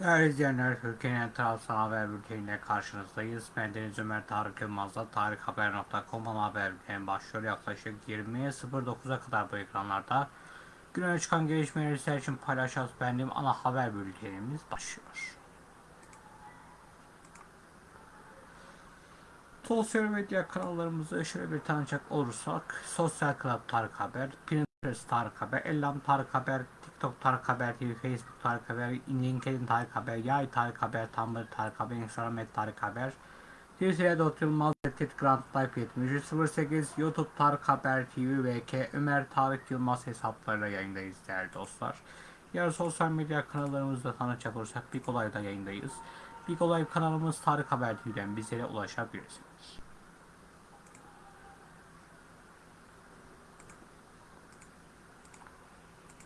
Değerli izleyenler, Türkiye'nin tarafsız haber bülteniyle karşınızdayız. Ben Deniz Ömer Tarık Yılmaz'la tarikhaber.com haber bülteni başlıyor. Yaklaşık 20.09'a kadar bu ekranlarda güne çıkan gelişmeleri sizler için paylaşacağız. Benim ana haber bültenimiz başlıyor. Sosyal medya kanallarımızı şöyle bir tanıcak olursak Sosyal Club Tarık Haber, Pinterest Tarık Haber, Ellam Tarık Haber, TikTok Tarık Haber TV, Facebook Tarık Haber, LinkedIn Tarık Haber, Yay Tarık Haber, Tumblr Tarık Haber, Instagram et Tarık Haber, Twitter'e Dot Yılmaz, Tet Grand Life 7308, YouTube Tarık Haber TV, VK, Ömer Tarık Yılmaz hesaplarıyla yayındayız değerli dostlar. Diğer sosyal medya kanallarımızda tanıcak olursak Big Olay'da yayındayız. Big Olay kanalımız Tarık Haber TV'den bizlere ulaşabilirsiniz.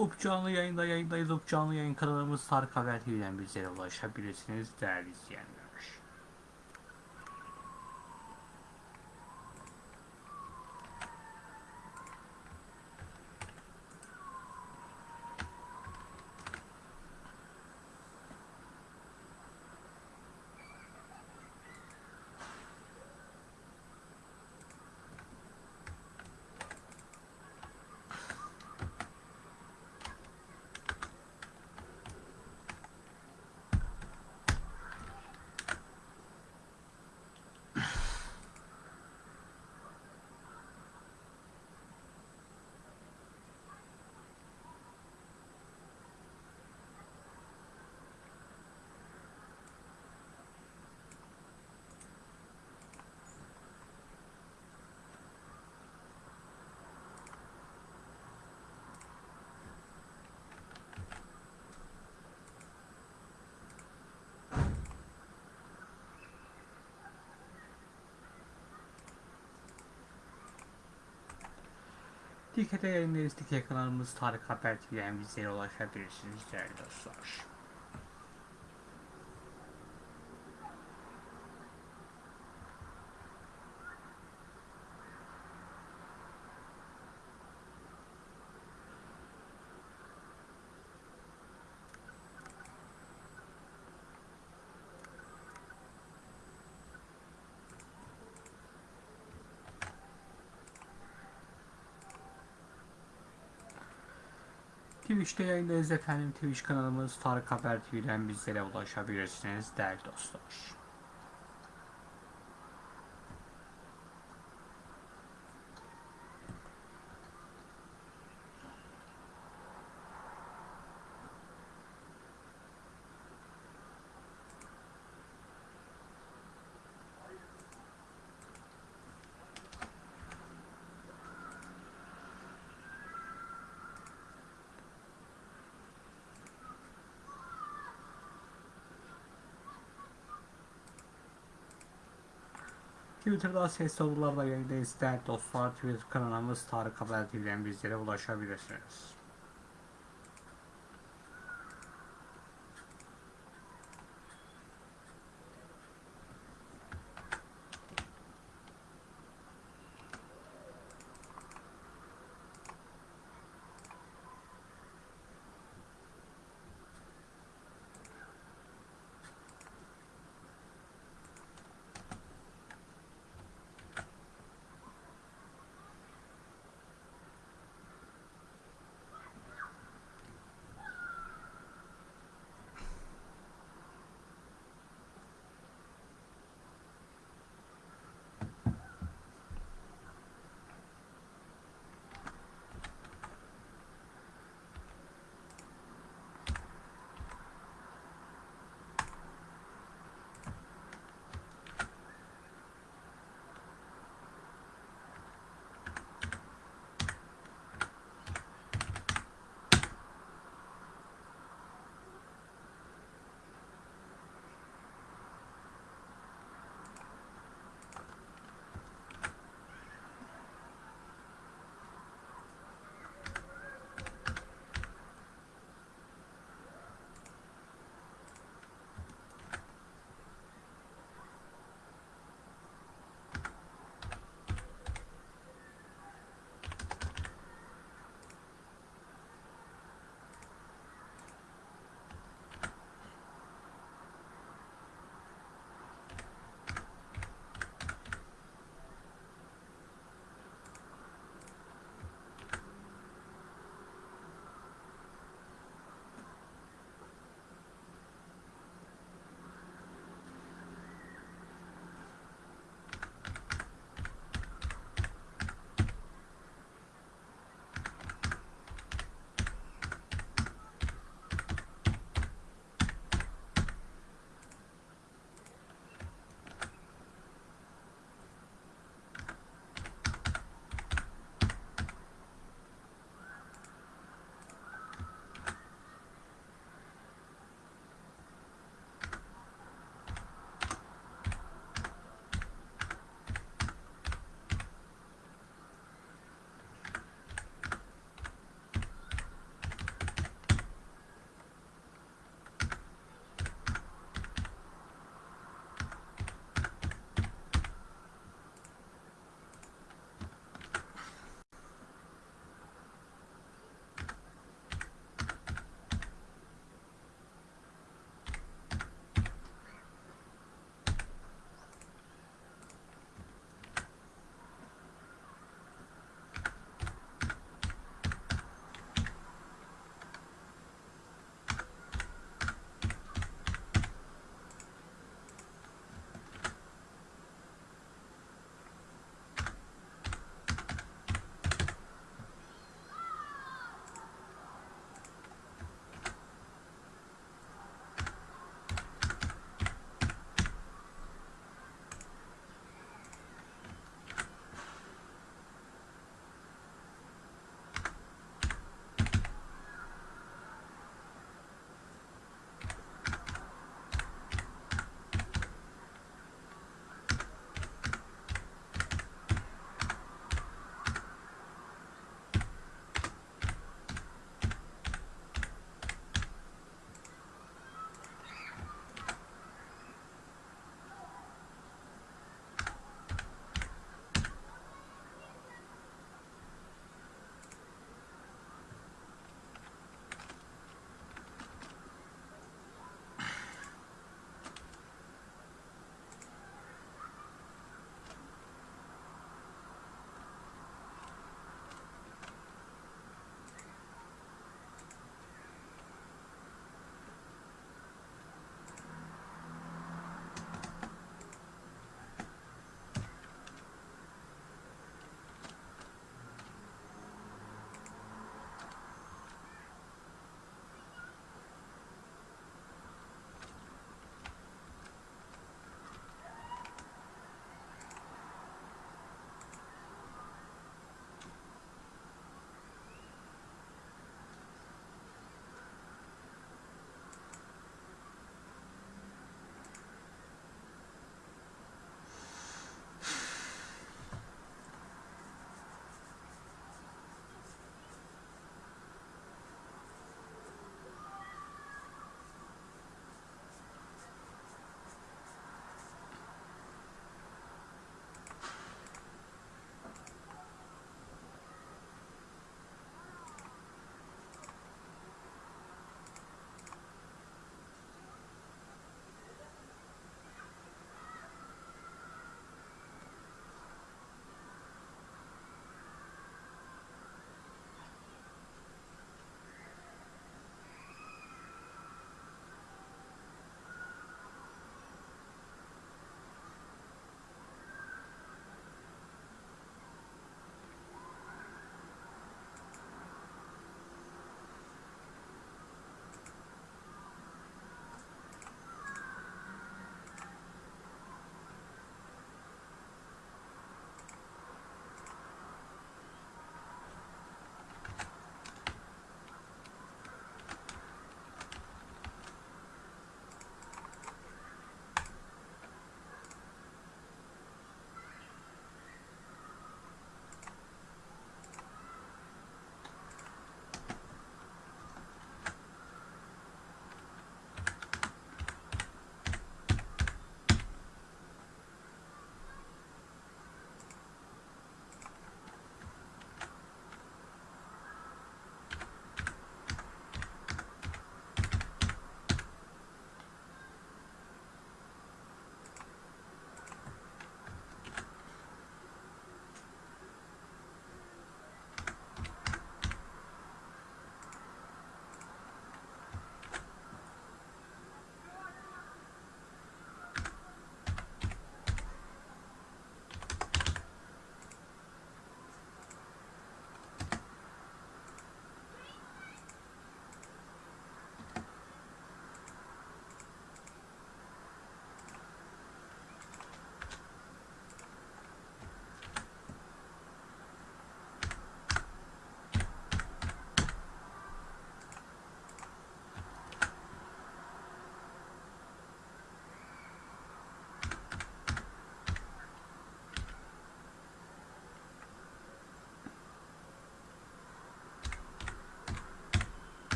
Up canlı yayında yayındayız. Up canlı yayın kanalımız Tarık Haber TV'den bizlere ulaşabilirsiniz değerli izleyenler. Dikete yayındayız. Dikete kanalımız Tarık Haber TV'den bizlere ulaşabilirsiniz değerli dostlar. Twitch'te yayındayız efendim. Twitch kanalımız Tarık Haber TV'den bizlere ulaşabilirsiniz değerli dostlar. Twitter'da ses sorularla yayındayız değerli dostlar. Twitter kanalımız Tarık Haber TV'den bizlere ulaşabilirsiniz.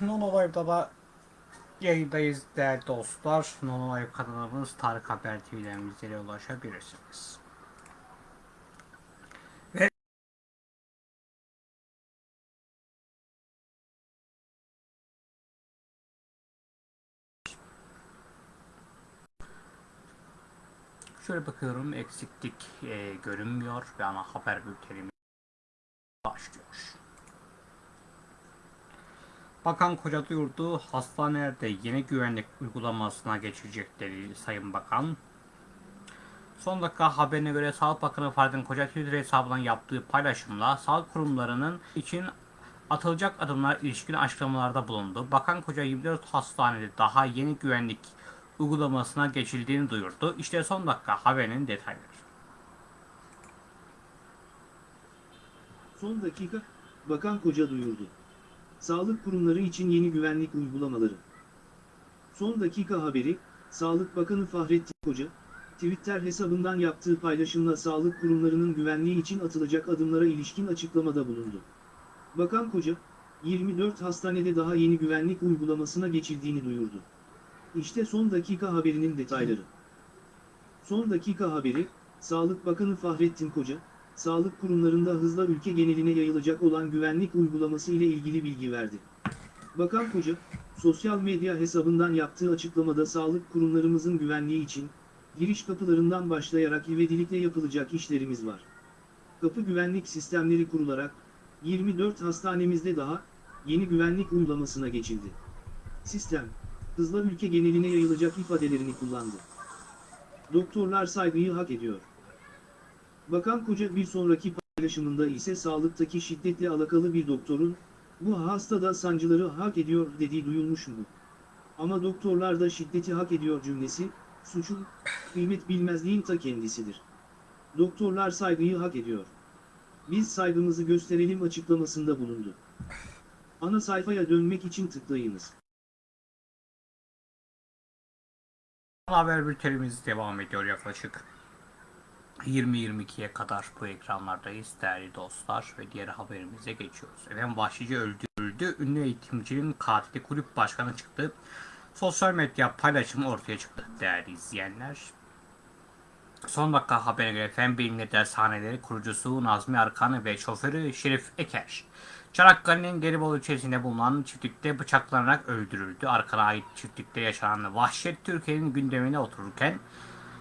Nono Live'da da yayındayız değerli dostlar. Nono Live kanalımız Tarık Haber TV'den bizlere ulaşabilirsiniz. Ve Şöyle bakıyorum eksiklik e, görünmüyor ve ana haber bültenimiz başlıyor. Bakan Koca duyurdu, hastanelerde yeni güvenlik uygulamasına geçecekleri Sayın Bakan. Son dakika haberine göre Sağlık Bakanı Fahrettin Koca Twitter hesabından yaptığı paylaşımla sağlık kurumlarının için atılacak adımlar ilişkin açıklamalarda bulundu. Bakan Koca 24 hastanede daha yeni güvenlik uygulamasına geçildiğini duyurdu. İşte son dakika haberinin detayları. Son dakika, Bakan Koca duyurdu. Sağlık kurumları için yeni güvenlik uygulamaları. Son dakika haberi, Sağlık Bakanı Fahrettin Koca, Twitter hesabından yaptığı paylaşımla sağlık kurumlarının güvenliği için atılacak adımlara ilişkin açıklamada bulundu. Bakan Koca, 24 hastanede daha yeni güvenlik uygulamasına geçildiğini duyurdu. İşte son dakika haberinin detayları. Son dakika haberi, Sağlık Bakanı Fahrettin Koca, sağlık kurumlarında hızla ülke geneline yayılacak olan güvenlik uygulaması ile ilgili bilgi verdi. Bakan Koca, sosyal medya hesabından yaptığı açıklamada sağlık kurumlarımızın güvenliği için, giriş kapılarından başlayarak ivedilikle yapılacak işlerimiz var. Kapı güvenlik sistemleri kurularak, 24 hastanemizde daha, yeni güvenlik uygulamasına geçildi. Sistem, hızla ülke geneline yayılacak ifadelerini kullandı. Doktorlar saygıyı hak ediyor. Bakan Koca bir sonraki paylaşımında ise sağlıktaki şiddetle alakalı bir doktorun, bu hasta da sancıları hak ediyor dediği duyulmuş mu? Ama doktorlar da şiddeti hak ediyor cümlesi, suçun, kıymet bilmezliğin ta kendisidir. Doktorlar saygıyı hak ediyor. Biz saygımızı gösterelim açıklamasında bulundu. Ana sayfaya dönmek için tıklayınız. Haber bültenimiz devam ediyor yaklaşık 20-22'ye kadar bu ekranlardayız değerli dostlar ve diğer haberimize geçiyoruz. Efendim Vahşice öldürüldü. Ünlü eğitimcinin katili kulüp başkanı çıktı. Sosyal medya paylaşımı ortaya çıktı değerli izleyenler. Son dakika haberine göre Fen Bilimleri Dershaneleri kurucusu Nazmi Arkan ve şoförü Şerif Eker. Çanakkale'nin Gelibolu ilçesinde bulunan çiftlikte bıçaklanarak öldürüldü. Arkan'a ait çiftlikte yaşanan vahşet Türkiye'nin gündemine otururken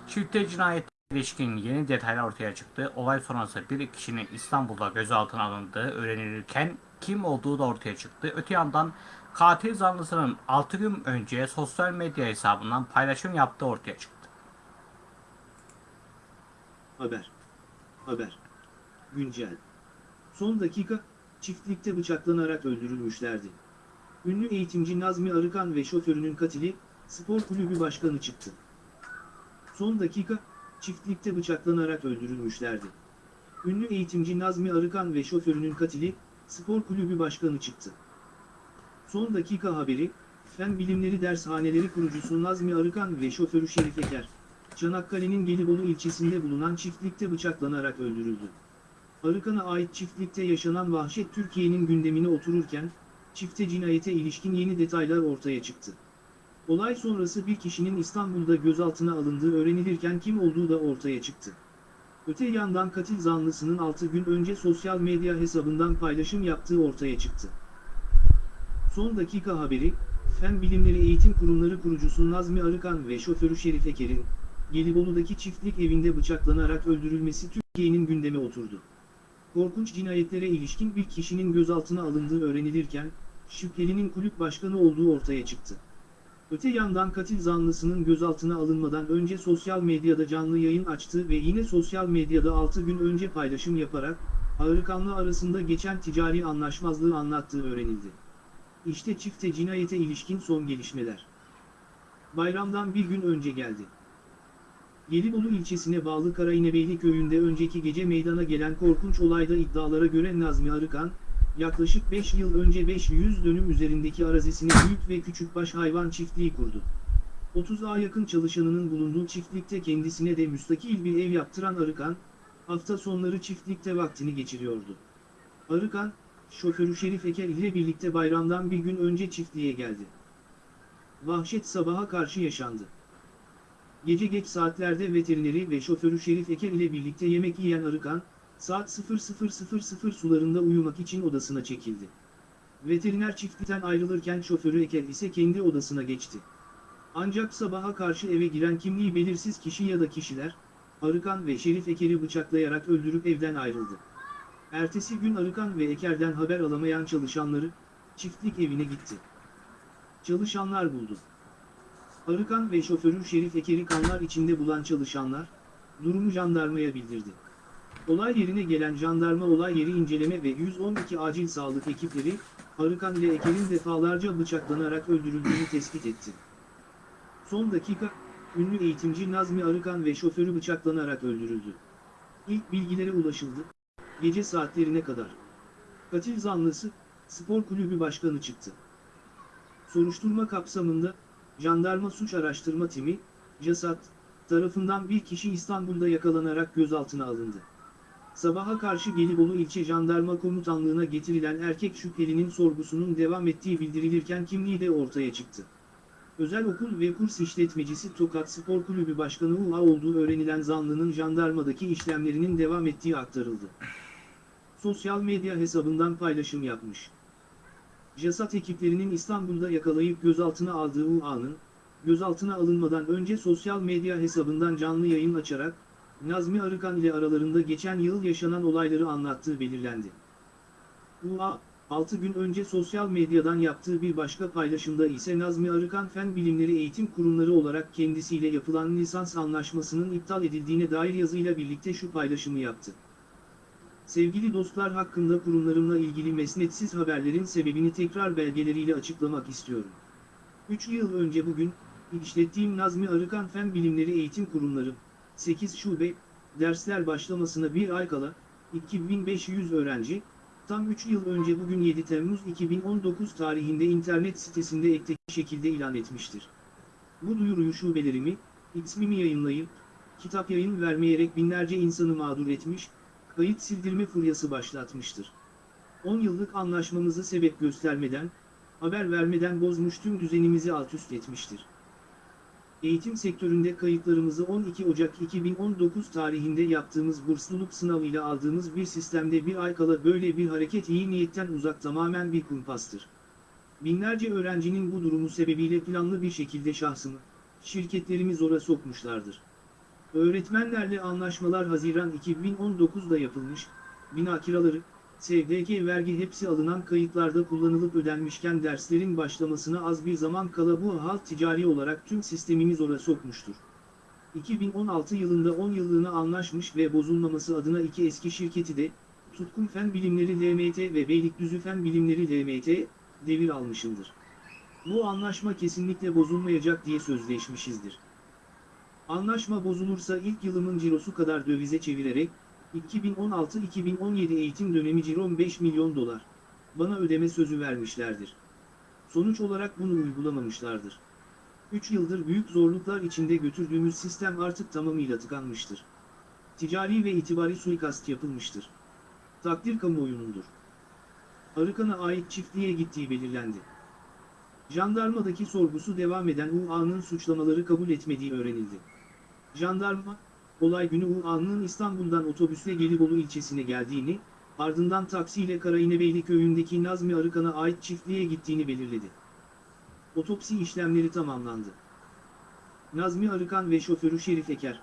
çifte cinayet ilişkin yeni detaylar ortaya çıktı. Olay sonrası bir kişinin İstanbul'da gözaltına alındığı öğrenilirken kim olduğu da ortaya çıktı. Öte yandan katil zanlısının 6 gün önce sosyal medya hesabından paylaşım yaptığı ortaya çıktı. Haber. Haber. Güncel. Son dakika, çiftlikte bıçaklanarak öldürülmüşlerdi. Ünlü eğitimci Nazmi Arıkan ve şoförünün katili, spor kulübü başkanı çıktı. Son dakika, çiftlikte bıçaklanarak öldürülmüşlerdi. Ünlü eğitimci Nazmi Arıkan ve şoförünün katili, spor kulübü başkanı çıktı. Son dakika haberi, Fen Bilimleri Dershaneleri kurucusu Nazmi Arıkan ve şoförü Şerif Eker, Çanakkale'nin Gelibolu ilçesinde bulunan çiftlikte bıçaklanarak öldürüldü. Arıkan'a ait çiftlikte yaşanan vahşet Türkiye'nin gündemine otururken, çifte cinayete ilişkin yeni detaylar ortaya çıktı. Olay sonrası bir kişinin İstanbul'da gözaltına alındığı öğrenilirken kim olduğu da ortaya çıktı. Öte yandan katil zanlısının 6 gün önce sosyal medya hesabından paylaşım yaptığı ortaya çıktı. Son dakika haberi, Fen Bilimleri Eğitim Kurumları kurucusu Nazmi Arıkan ve şoförü Şerif Eker'in, Gelibolu'daki çiftlik evinde bıçaklanarak öldürülmesi Türkiye'nin gündeme oturdu. Korkunç cinayetlere ilişkin bir kişinin gözaltına alındığı öğrenilirken, şüphelinin kulüp başkanı olduğu ortaya çıktı. Öte yandan katil zanlısının gözaltına alınmadan önce sosyal medyada canlı yayın açtı ve yine sosyal medyada 6 gün önce paylaşım yaparak, Arıkan'la arasında geçen ticari anlaşmazlığı anlattığı öğrenildi. İşte çifte cinayete ilişkin son gelişmeler. Bayramdan bir gün önce geldi. Gelibolu ilçesine bağlı Karainebeyli köyünde önceki gece meydana gelen korkunç olayda iddialara göre Nazmi Arıkan, yaklaşık 5 yıl önce 500 dönüm üzerindeki arazisine büyük ve küçükbaş hayvan çiftliği kurdu. 30'a yakın çalışanının bulunduğu çiftlikte kendisine de müstakil bir ev yaptıran Arıkan, hafta sonları çiftlikte vaktini geçiriyordu. Arıkan, şoförü Şerif Eker ile birlikte bayramdan bir gün önce çiftliğe geldi. Vahşet sabaha karşı yaşandı. Gece geç saatlerde veterineri ve şoförü Şerif Eker ile birlikte yemek yiyen Arıkan, saat 00.00 sularında uyumak için odasına çekildi. Veteriner çiftlikten ayrılırken şoförü Eker ise kendi odasına geçti. Ancak sabaha karşı eve giren kimliği belirsiz kişi ya da kişiler, Arıkan ve Şerif Eker'i bıçaklayarak öldürüp evden ayrıldı. Ertesi gün Arıkan ve Eker'den haber alamayan çalışanları, çiftlik evine gitti. Çalışanlar buldu. Arıkan ve şoförü Şerif Eker'i kanlar içinde bulan çalışanlar, durumu jandarmaya bildirdi. Olay yerine gelen jandarma olay yeri inceleme ve 112 acil sağlık ekipleri, Arıkan ile Eker'in defalarca bıçaklanarak öldürüldüğünü tespit etti. Son dakika, ünlü eğitimci Nazmi Arıkan ve şoförü bıçaklanarak öldürüldü. İlk bilgilere ulaşıldı, gece saatlerine kadar. Katil zanlısı, spor kulübü başkanı çıktı. Soruşturma kapsamında, Jandarma Suç Araştırma Timi, CASAT, tarafından bir kişi İstanbul'da yakalanarak gözaltına alındı. Sabaha karşı Gelibolu İlçe Jandarma Komutanlığı'na getirilen erkek şüphelinin sorgusunun devam ettiği bildirilirken kimliği de ortaya çıktı. Özel okul ve kurs işletmecisi Tokat Spor Kulübü Başkanı UA olduğu öğrenilen zanlının jandarmadaki işlemlerinin devam ettiği aktarıldı. Sosyal medya hesabından paylaşım yapmış. JASAT ekiplerinin İstanbul'da yakalayıp gözaltına aldığı UA'nın, gözaltına alınmadan önce sosyal medya hesabından canlı yayın açarak, Nazmi Arıkan ile aralarında geçen yıl yaşanan olayları anlattığı belirlendi. UA, 6 gün önce sosyal medyadan yaptığı bir başka paylaşımda ise Nazmi Arıkan Fen Bilimleri Eğitim Kurumları olarak kendisiyle yapılan lisans anlaşmasının iptal edildiğine dair yazıyla birlikte şu paylaşımı yaptı. Sevgili dostlar hakkında kurumlarımla ilgili mesnetsiz haberlerin sebebini tekrar belgeleriyle açıklamak istiyorum. 3 yıl önce bugün, işlettiğim Nazmi Arıkan Fen Bilimleri Eğitim Kurumları, 8 şube, dersler başlamasına bir ay kala, 2500 öğrenci, tam 3 yıl önce bugün 7 Temmuz 2019 tarihinde internet sitesinde ektek şekilde ilan etmiştir. Bu duyuruyu şubelerimi, ismimi yayınlayıp, kitap yayın vermeyerek binlerce insanı mağdur etmiş, kayıt sildirme furyası başlatmıştır. 10 yıllık anlaşmamızı sebep göstermeden, haber vermeden bozmuş tüm düzenimizi alt üst etmiştir. Eğitim sektöründe kayıtlarımızı 12 Ocak 2019 tarihinde yaptığımız bursluluk sınavıyla aldığımız bir sistemde bir ay kala böyle bir hareket iyi niyetten uzak tamamen bir kumpastır. Binlerce öğrencinin bu durumu sebebiyle planlı bir şekilde şahsımı, şirketlerimi zora sokmuşlardır. Öğretmenlerle anlaşmalar Haziran 2019'da yapılmış, bina kiraları, SGK vergi hepsi alınan kayıtlarda kullanılıp ödenmişken derslerin başlamasına az bir zaman kala bu halt ticari olarak tüm sistemimi zora sokmuştur. 2016 yılında 10 yıllığına anlaşmış ve bozulmaması adına iki eski şirketi de, Tutkun Fen Bilimleri LMT ve Beylikdüzü Fen Bilimleri LMT, devir almışımdır. Bu anlaşma kesinlikle bozulmayacak diye sözleşmişizdir. Anlaşma bozulursa ilk yılımın cirosu kadar dövize çevirerek, 2016-2017 eğitim dönemi cirom 5 milyon dolar. Bana ödeme sözü vermişlerdir. Sonuç olarak bunu uygulamamışlardır. 3 yıldır büyük zorluklar içinde götürdüğümüz sistem artık tamamıyla tıkanmıştır. Ticari ve itibari suikast yapılmıştır. Takdir kamuoyunundur. Arıkan'a ait çiftliğe gittiği belirlendi. Jandarmadaki sorgusu devam eden UA'nın suçlamaları kabul etmediği öğrenildi. Jandarma, olay günü UA'nın İstanbul'dan otobüsle Gelibolu ilçesine geldiğini, ardından taksiyle Karayinebeyli köyündeki Nazmi Arıkan'a ait çiftliğe gittiğini belirledi. Otopsi işlemleri tamamlandı. Nazmi Arıkan ve şoförü Şerif Eker,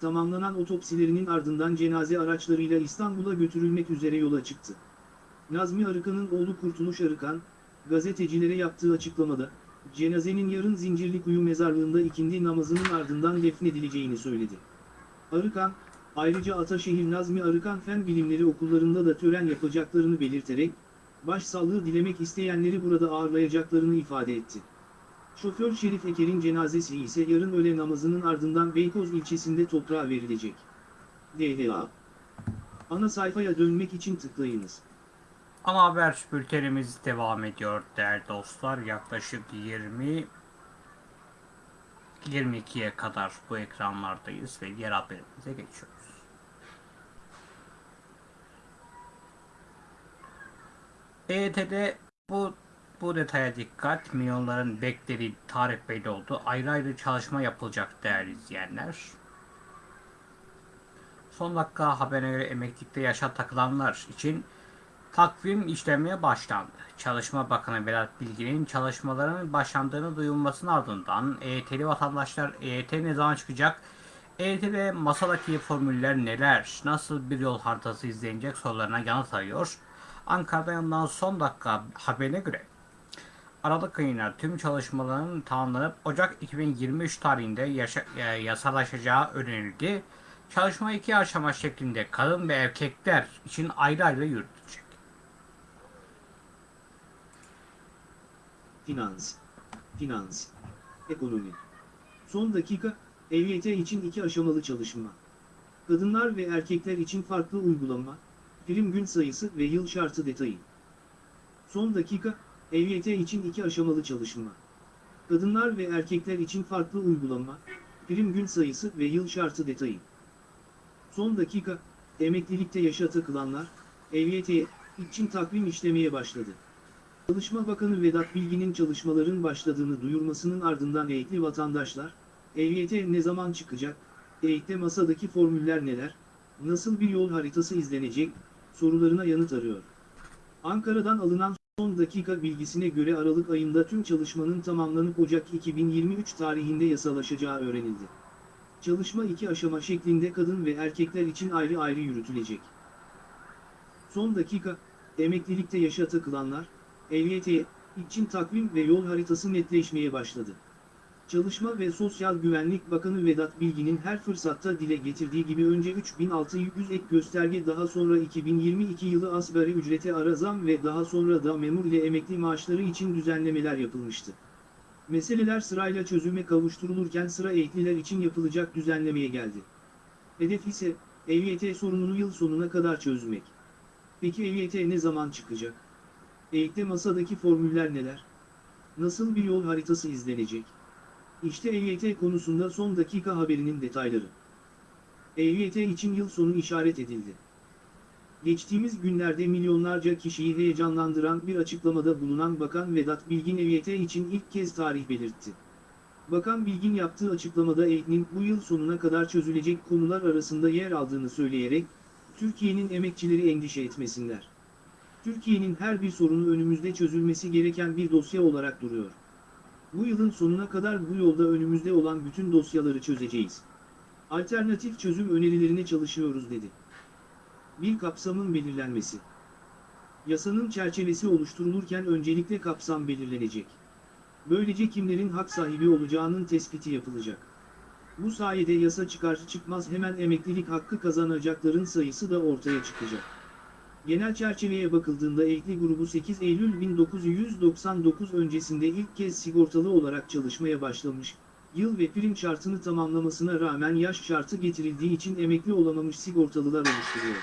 tamamlanan otopsilerinin ardından cenaze araçlarıyla İstanbul'a götürülmek üzere yola çıktı. Nazmi Arıkan'ın oğlu Kurtuluş Arıkan, gazetecilere yaptığı açıklamada, cenazenin yarın Zincirlikuyu mezarlığında ikindi namazının ardından defnedileceğini söyledi. Arıkan, ayrıca Ataşehir Nazmi Arıkan Fen Bilimleri okullarında da tören yapacaklarını belirterek, başsağlığı dilemek isteyenleri burada ağırlayacaklarını ifade etti. Şoför Şerif Eker'in cenazesi ise yarın öğle namazının ardından Beykoz ilçesinde toprağa verilecek. DHA Ana sayfaya dönmek için tıklayınız. Ana haber bültenimiz devam ediyor değerli dostlar. Yaklaşık 20 22'ye kadar bu ekranlardayız ve diğer haberimize geçiyoruz. EYT'de bu bu detaya dikkat. Milyonların beklediği tarih belli oldu. Ayrı ayrı çalışma yapılacak değerli izleyenler. Son dakika haberine göre emeklilikte yaşa takılanlar için takvim işlemeye başlandı. Çalışma Bakanı Vedat Bilgin'in çalışmaların başlandığını duyulmasının ardından EYT'li vatandaşlar EYT ne zaman çıkacak? EYT'de masadaki formüller neler? Nasıl bir yol haritası izlenecek sorularına yanıt arıyor. Ankara'da yanılan son dakika haberine göre Aralık ayında tüm çalışmaların tamamlanıp Ocak 2023 tarihinde yaşa, e, yasalaşacağı öğrenildi. Çalışma iki aşama şeklinde kadın ve erkekler için ayrı ayrı yürütülecek. Finans, finans, ekonomi. Son dakika, EYT için iki aşamalı çalışma. Kadınlar ve erkekler için farklı uygulama, prim gün sayısı ve yıl şartı detayı. Son dakika, EYT için iki aşamalı çalışma. Kadınlar ve erkekler için farklı uygulama, prim gün sayısı ve yıl şartı detayı. Son dakika, emeklilikte yaşa takılanlar, EYT için takvim işlemeye başladı. Çalışma Bakanı Vedat Bilgin'in çalışmaların başladığını duyurmasının ardından eğitli vatandaşlar, EYT ne zaman çıkacak, EYT'te masadaki formüller neler, nasıl bir yol haritası izlenecek, sorularına yanıt arıyor. Ankara'dan alınan son dakika bilgisine göre Aralık ayında tüm çalışmanın tamamlanıp Ocak 2023 tarihinde yasalaşacağı öğrenildi. Çalışma iki aşama şeklinde kadın ve erkekler için ayrı ayrı yürütülecek. Son dakika, emeklilikte yaşa takılanlar, EYT için takvim ve yol haritası netleşmeye başladı. Çalışma ve Sosyal Güvenlik Bakanı Vedat Bilgin'in her fırsatta dile getirdiği gibi önce 3600 ek gösterge daha sonra 2022 yılı asgari ücrete ara zam ve daha sonra da memur ile emekli maaşları için düzenlemeler yapılmıştı. Meseleler sırayla çözüme kavuşturulurken sıra ehliler için yapılacak düzenlemeye geldi. Hedef ise EYT sorununu yıl sonuna kadar çözmek. Peki EYT ne zaman çıkacak? EYT'te masadaki formüller neler? Nasıl bir yol haritası izlenecek? İşte EYT konusunda son dakika haberinin detayları. EYT için yıl sonu işaret edildi. Geçtiğimiz günlerde milyonlarca kişiyi heyecanlandıran bir açıklamada bulunan Bakan Vedat Bilgin EYT için ilk kez tarih belirtti. Bakan Bilgin yaptığı açıklamada EYT'nin bu yıl sonuna kadar çözülecek konular arasında yer aldığını söyleyerek, Türkiye'nin emekçileri endişe etmesinler. Türkiye'nin her bir sorunu önümüzde çözülmesi gereken bir dosya olarak duruyor. Bu yılın sonuna kadar bu yolda önümüzde olan bütün dosyaları çözeceğiz. Alternatif çözüm önerilerine çalışıyoruz dedi. Bir kapsamın belirlenmesi. Yasanın çerçevesi oluşturulurken öncelikle kapsam belirlenecek. Böylece kimlerin hak sahibi olacağının tespiti yapılacak. Bu sayede yasa çıkar çıkmaz hemen emeklilik hakkı kazanacakların sayısı da ortaya çıkacak. Genel çerçeveye bakıldığında ekli grubu 8 Eylül 1999 öncesinde ilk kez sigortalı olarak çalışmaya başlamış, yıl ve prim şartını tamamlamasına rağmen yaş şartı getirildiği için emekli olamamış sigortalılar oluşturuyor.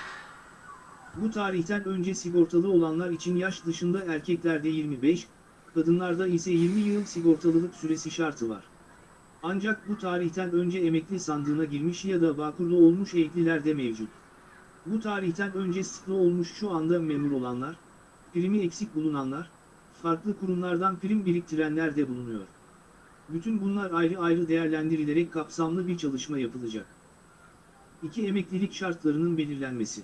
Bu tarihten önce sigortalı olanlar için yaş dışında erkeklerde 25, kadınlarda ise 20 yıl sigortalılık süresi şartı var. Ancak bu tarihten önce emekli sandığına girmiş ya da vakurlu olmuş ekliler de mevcut. Bu tarihten önce sıklı olmuş şu anda memur olanlar, primi eksik bulunanlar, farklı kurumlardan prim biriktirenler de bulunuyor. Bütün bunlar ayrı ayrı değerlendirilerek kapsamlı bir çalışma yapılacak. 2. Emeklilik şartlarının belirlenmesi.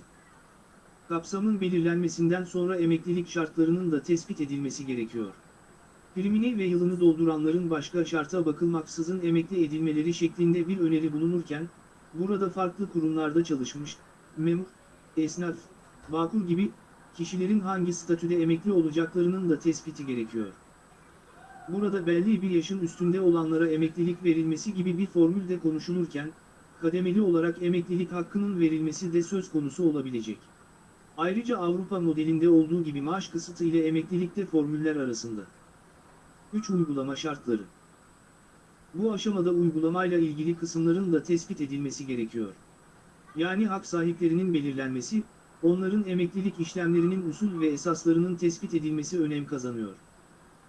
Kapsamın belirlenmesinden sonra emeklilik şartlarının da tespit edilmesi gerekiyor. Primini ve yılını dolduranların başka şarta bakılmaksızın emekli edilmeleri şeklinde bir öneri bulunurken, burada farklı kurumlarda çalışmış, memur, esnaf, vakur gibi kişilerin hangi statüde emekli olacaklarının da tespiti gerekiyor. Burada belli bir yaşın üstünde olanlara emeklilik verilmesi gibi bir formül de konuşulurken, kademeli olarak emeklilik hakkının verilmesi de söz konusu olabilecek. Ayrıca Avrupa modelinde olduğu gibi maaş kısıtı ile emeklilikte formüller arasında. 3. Uygulama şartları Bu aşamada uygulamayla ilgili kısımların da tespit edilmesi gerekiyor. Yani hak sahiplerinin belirlenmesi, onların emeklilik işlemlerinin usul ve esaslarının tespit edilmesi önem kazanıyor.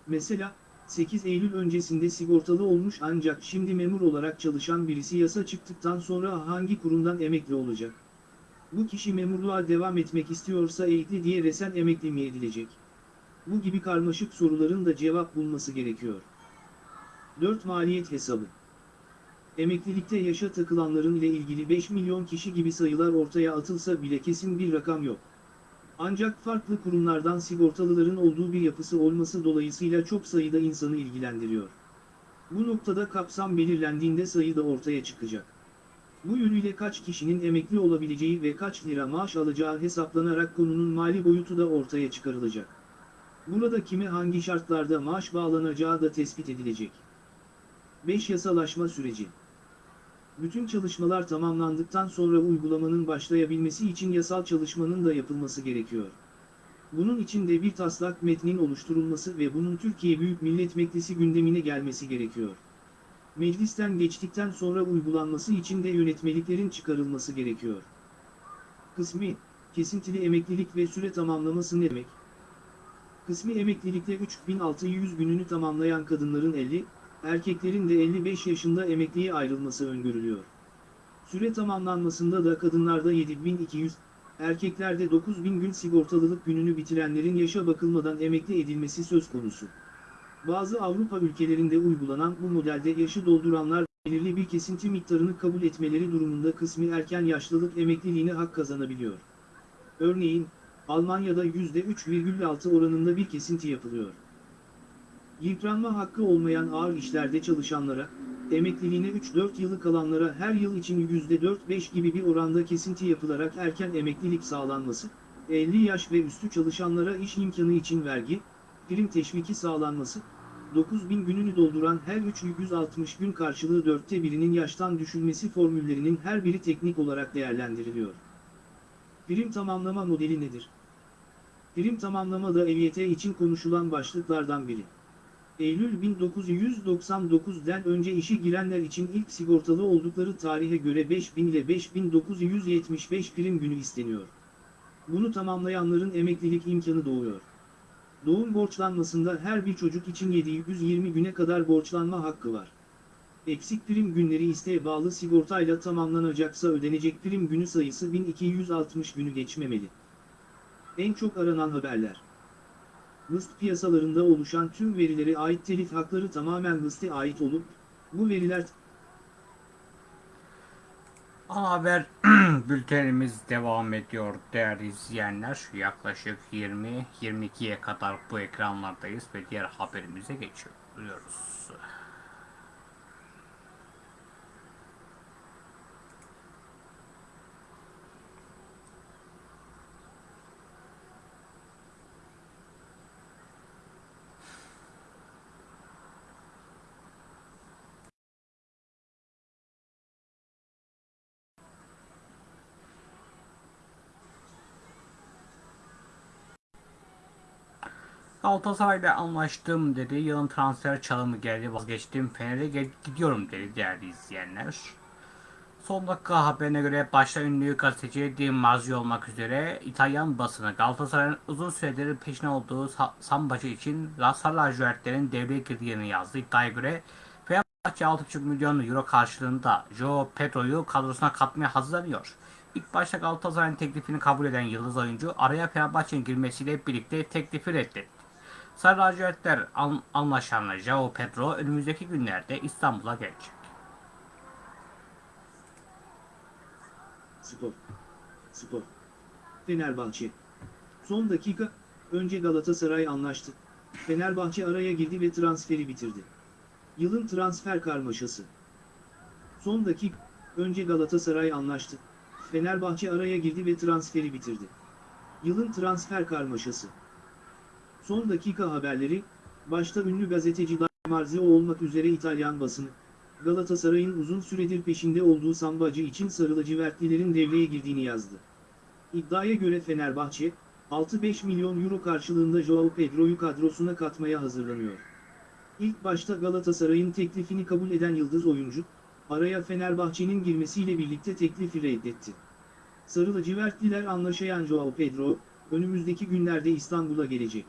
Mesela, 8 Eylül öncesinde sigortalı olmuş ancak şimdi memur olarak çalışan birisi yasa çıktıktan sonra hangi kurumdan emekli olacak? Bu kişi memurluğa devam etmek istiyorsa eğitli diye resen emekli mi edilecek? Bu gibi karmaşık soruların da cevap bulması gerekiyor. 4 Maliyet hesabı Emeklilikte yaşa takılanların ile ilgili 5 milyon kişi gibi sayılar ortaya atılsa bile kesin bir rakam yok. Ancak farklı kurumlardan sigortalıların olduğu bir yapısı olması dolayısıyla çok sayıda insanı ilgilendiriyor. Bu noktada kapsam belirlendiğinde sayı da ortaya çıkacak. Bu yönüyle kaç kişinin emekli olabileceği ve kaç lira maaş alacağı hesaplanarak konunun mali boyutu da ortaya çıkarılacak. Burada kime hangi şartlarda maaş bağlanacağı da tespit edilecek. 5. Yasalaşma süreci Bütün çalışmalar tamamlandıktan sonra uygulamanın başlayabilmesi için yasal çalışmanın da yapılması gerekiyor. Bunun için de bir taslak metnin oluşturulması ve bunun Türkiye Büyük Millet Meclisi gündemine gelmesi gerekiyor. Meclisten geçtikten sonra uygulanması için de yönetmeliklerin çıkarılması gerekiyor. Kısmi, kesintili emeklilik ve süre tamamlaması ne demek? Kısmi emeklilikte 3600 gününü tamamlayan kadınların 50, erkeklerin de 55 yaşında emekliye ayrılması öngörülüyor. Süre tamamlanmasında da kadınlarda 7200, erkeklerde 9000 gün sigortalılık gününü bitirenlerin yaşa bakılmadan emekli edilmesi söz konusu. Bazı Avrupa ülkelerinde uygulanan bu modelde yaşı dolduranlar belirli bir kesinti miktarını kabul etmeleri durumunda kısmi erken yaşlılık emekliliğine hak kazanabiliyor. Örneğin, Almanya'da %3,6 oranında bir kesinti yapılıyor. Yıpranma hakkı olmayan ağır işlerde çalışanlara, emekliliğine 3-4 yılı kalanlara her yıl için %4-5 gibi bir oranda kesinti yapılarak erken emeklilik sağlanması, 50 yaş ve üstü çalışanlara iş imkanı için vergi, prim teşviki sağlanması, 9000 gününü dolduran her 360 gün karşılığı dörtte birinin yaştan düşülmesi formüllerinin her biri teknik olarak değerlendiriliyor. Prim tamamlama modeli nedir? Prim tamamlama da EYT için konuşulan başlıklardan biri. Eylül 1999'den önce işe girenler için ilk sigortalı oldukları tarihe göre 5000 ile 5975 prim günü isteniyor. Bunu tamamlayanların emeklilik imkanı doğuyor. Doğum borçlanmasında her bir çocuk için 720 güne kadar borçlanma hakkı var. Eksik prim günleri isteğe bağlı sigortayla tamamlanacaksa ödenecek prim günü sayısı 1260 günü geçmemeli. En çok aranan haberler. Hıst piyasalarında oluşan tüm verilere ait telif hakları tamamen Hıst'e ait olup, bu veriler Ana haber bültenimiz devam ediyor değerli izleyenler. Yaklaşık 20-22'ye kadar bu ekranlardayız ve diğer haberimize geçiyoruz. Galatasaray'la anlaştım dedi. Yılın transfer çalımı geldi vazgeçtim. Fener'e gidiyorum dedi değerli izleyenler. Son dakika haberine göre başta ünlü gazeteci Di Marzio olmak üzere İtalyan basını Galatasaray'ın uzun süredir peşine olduğu Sa- Sambacı için Sarı lacivertlerin devreye girdiğini yazdı. İddiaya göre Fenerbahçe 6,5 milyon euro karşılığında Joao Pedro'yu kadrosuna katmaya hazırlanıyor. İlk başta Galatasaray'ın teklifini kabul eden yıldız oyuncu araya Fenerbahçe'nin girmesiyle birlikte teklifi reddetti. Sarı lacivertler an- anlaşanla Joao Pedro önümüzdeki günlerde İstanbul'a gelecek. Spor. Spor. Fenerbahçe. Son dakika, önce Galatasaray anlaştı. Fenerbahçe araya girdi ve transferi bitirdi. Yılın transfer karmaşası. Son dakika, önce Galatasaray anlaştı. Fenerbahçe araya girdi ve transferi bitirdi. Yılın transfer karmaşası. Son dakika haberleri, başta ünlü gazeteci Marzio olmak üzere İtalyan basını, Galatasaray'ın uzun süredir peşinde olduğu Sambacı için sarı lacivertlilerin devreye girdiğini yazdı. İddiaya göre Fenerbahçe, 6-5 milyon euro karşılığında Joao Pedro'yu kadrosuna katmaya hazırlanıyor. İlk başta Galatasaray'ın teklifini kabul eden yıldız oyuncu, araya Fenerbahçe'nin girmesiyle birlikte teklifi reddetti. Sarı lacivertliler anlaşayan Joao Pedro, önümüzdeki günlerde İstanbul'a gelecek.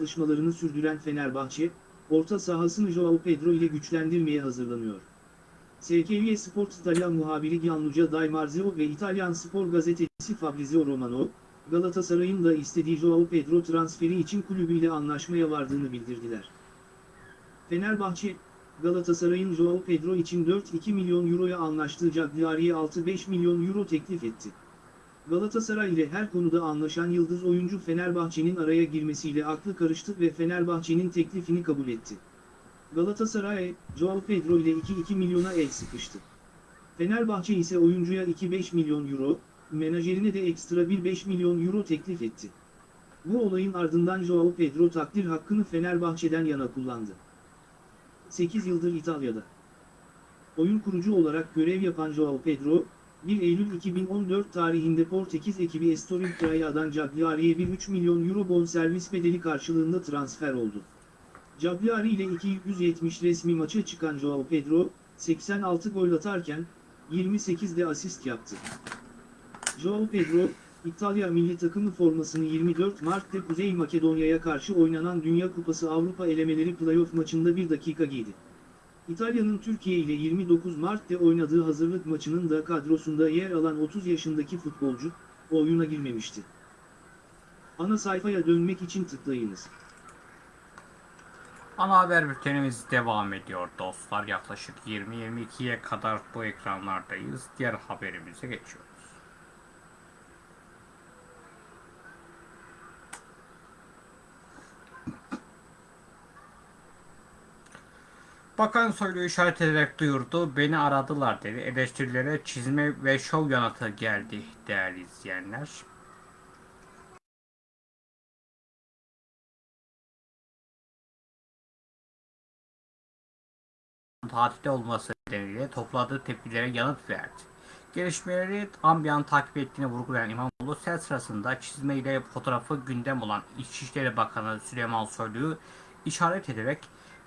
Çalışmalarını sürdüren Fenerbahçe, orta sahasını Joao Pedro ile güçlendirmeye hazırlanıyor. SKY Sport İtalyan muhabiri Gianluca Di Marzio ve İtalyan spor gazetecisi Fabrizio Romano, Galatasaray'ın da istediği Joao Pedro transferi için kulübüyle anlaşmaya vardığını bildirdiler. Fenerbahçe, Galatasaray'ın Joao Pedro için 4-2 milyon euroya anlaştığı Cagliari'ye 6-5 milyon euro teklif etti. Galatasaray ile her konuda anlaşan yıldız oyuncu Fenerbahçe'nin araya girmesiyle aklı karıştı ve Fenerbahçe'nin teklifini kabul etti. Galatasaray, Joao Pedro ile 2-2 milyona el sıkıştı. Fenerbahçe ise oyuncuya 2-5 milyon euro, menajerine de ekstra bir 5 milyon euro teklif etti. Bu olayın ardından Joao Pedro takdir hakkını Fenerbahçe'den yana kullandı. 8 yıldır İtalya'da. Oyun kurucu olarak görev yapan Joao Pedro, 1 Eylül 2014 tarihinde Portekiz ekibi Estoril Craia'dan Cagliari'ye bir 3 milyon euro bonservis bedeli karşılığında transfer oldu. Cagliari ile 270 resmi maça çıkan Joao Pedro, 86 gol atarken, 28 de asist yaptı. Joao Pedro, İtalya milli takımı formasını 24 Mart'ta Kuzey Makedonya'ya karşı oynanan Dünya Kupası Avrupa elemeleri playoff maçında 1 dakika giydi. İtalya'nın Türkiye ile 29 Mart'ta oynadığı hazırlık maçının da kadrosunda yer alan 30 yaşındaki futbolcu, oyuna girmemişti. Ana sayfaya dönmek için tıklayınız. Ana haber bültenimiz devam ediyor dostlar. Yaklaşık 20-22'ye kadar bu ekranlardayız. Diğer haberimize geçiyoruz. Bakan Soylu işaret ederek duyurdu. Beni aradılar dedi. Eleştirilere çizme ve şov yanıtı geldi değerli izleyenler. tatilde olması nedeniyle topladığı tepkilere yanıt verdi. Gelişmeleri ambiyan takip ettiğini vurgulayan İmamoğlu sel sırasında çizmeyle fotoğrafı gündem olan İçişleri Bakanı Süleyman Soylu'yu işaret ederek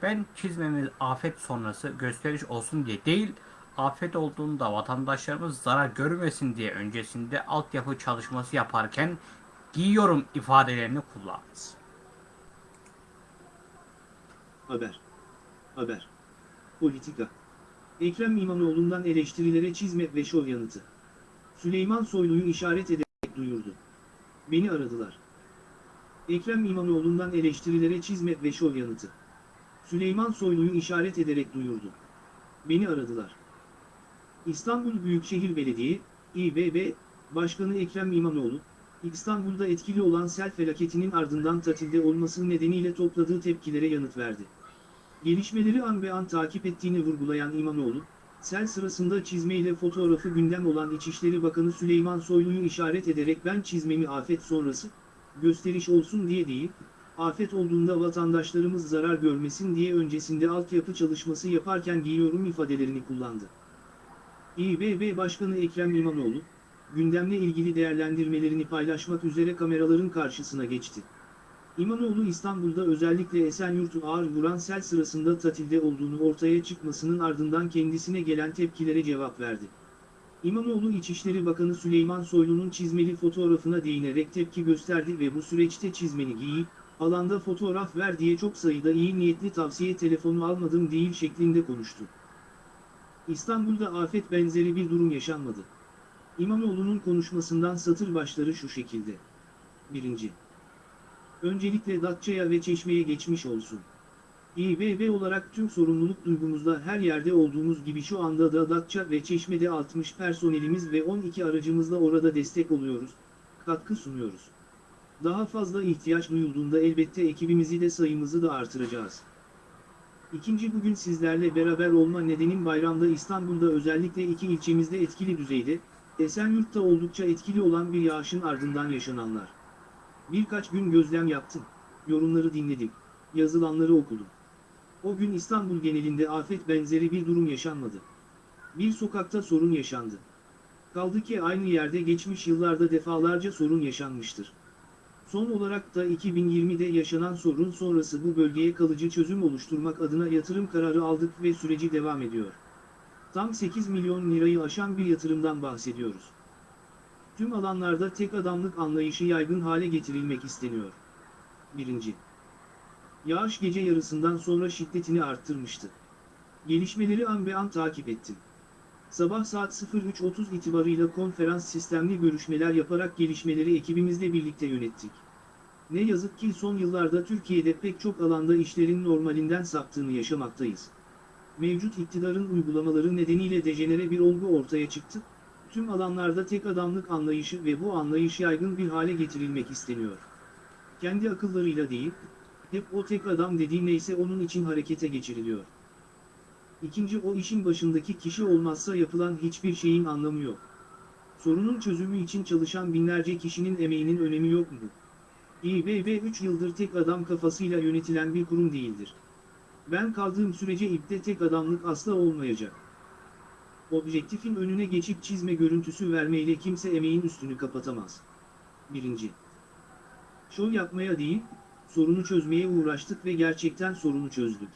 ben çizmemiz afet sonrası gösteriş olsun diye değil, afet olduğunda vatandaşlarımız zarar görmesin diye öncesinde altyapı çalışması yaparken giyiyorum ifadelerini kullandı. Haber. Haber. Politika. Ekrem İmamoğlu'ndan eleştirilere çizme ve şov yanıtı. Süleyman Soylu'yu işaret ederek duyurdu. Beni aradılar. Ekrem İmamoğlu'ndan eleştirilere çizme ve şov yanıtı. Süleyman Soylu'yu işaret ederek duyurdu. Beni aradılar. İstanbul Büyükşehir Belediye, İBB, Başkanı Ekrem İmamoğlu, İstanbul'da etkili olan sel felaketinin ardından tatilde olması nedeniyle topladığı tepkilere yanıt verdi. Gelişmeleri an be an takip ettiğini vurgulayan İmamoğlu, sel sırasında çizmeyle fotoğrafı gündem olan İçişleri Bakanı Süleyman Soylu'yu işaret ederek ben çizmemi afet sonrası, gösteriş olsun diye değil, afet olduğunda vatandaşlarımız zarar görmesin diye öncesinde altyapı çalışması yaparken giyiyorum ifadelerini kullandı. İBB Başkanı Ekrem İmamoğlu, gündemle ilgili değerlendirmelerini paylaşmak üzere kameraların karşısına geçti. İmamoğlu İstanbul'da özellikle Esenyurt'u ağır vuran sel sırasında tatilde olduğunu ortaya çıkmasının ardından kendisine gelen tepkilere cevap verdi. İmamoğlu İçişleri Bakanı Süleyman Soylu'nun çizmeli fotoğrafına değinerek tepki gösterdi ve bu süreçte çizmeni giy, alanda fotoğraf ver diye çok sayıda iyi niyetli tavsiye telefonu almadım değil şeklinde konuştu. İstanbul'da afet benzeri bir durum yaşanmadı. İmamoğlu'nun konuşmasından satır başları şu şekilde. 1. Öncelikle Datça'ya ve Çeşme'ye geçmiş olsun. İBB olarak tüm sorumluluk duygumuzda her yerde olduğumuz gibi şu anda da Datça ve Çeşme'de 60 personelimiz ve 12 aracımızla orada destek oluyoruz, katkı sunuyoruz. Daha fazla ihtiyaç duyulduğunda elbette ekibimizi de sayımızı da artıracağız. İkinci bugün sizlerle beraber olma nedenim bayramda İstanbul'da özellikle iki ilçemizde etkili düzeyde, Esenyurt'ta oldukça etkili olan bir yağışın ardından yaşananlar. Birkaç gün gözlem yaptım, yorumları dinledim, yazılanları okudum. O gün İstanbul genelinde afet benzeri bir durum yaşanmadı. Bir sokakta sorun yaşandı. Kaldı ki aynı yerde geçmiş yıllarda defalarca sorun yaşanmıştır. Son olarak da 2020'de yaşanan sorun sonrası bu bölgeye kalıcı çözüm oluşturmak adına yatırım kararı aldık ve süreci devam ediyor. Tam 8 milyon lirayı aşan bir yatırımdan bahsediyoruz. Tüm alanlarda tek adamlık anlayışı yaygın hale getirilmek isteniyor. 1. Yağış gece yarısından sonra şiddetini arttırmıştı. Gelişmeleri an be an takip ettim. Sabah saat 03.30 itibarıyla konferans sistemli görüşmeler yaparak gelişmeleri ekibimizle birlikte yönettik. Ne yazık ki son yıllarda Türkiye'de pek çok alanda işlerin normalinden saptığını yaşamaktayız. Mevcut iktidarın uygulamaları nedeniyle dejenere bir olgu ortaya çıktı, tüm alanlarda tek adamlık anlayışı ve bu anlayış yaygın bir hale getirilmek isteniyor. Kendi akıllarıyla değil, hep o tek adam dediği neyse onun için harekete geçiriliyor. İkinci o işin başındaki kişi olmazsa yapılan hiçbir şeyin anlamı yok. Sorunun çözümü için çalışan binlerce kişinin emeğinin önemi yok mu? İBB 3 yıldır tek adam kafasıyla yönetilen bir kurum değildir. Ben kaldığım sürece ipte tek adamlık asla olmayacak. Objektifin önüne geçip çizme görüntüsü vermeyle kimse emeğin üstünü kapatamaz. Birinci. Şov yapmaya değil, sorunu çözmeye uğraştık ve gerçekten sorunu çözdük.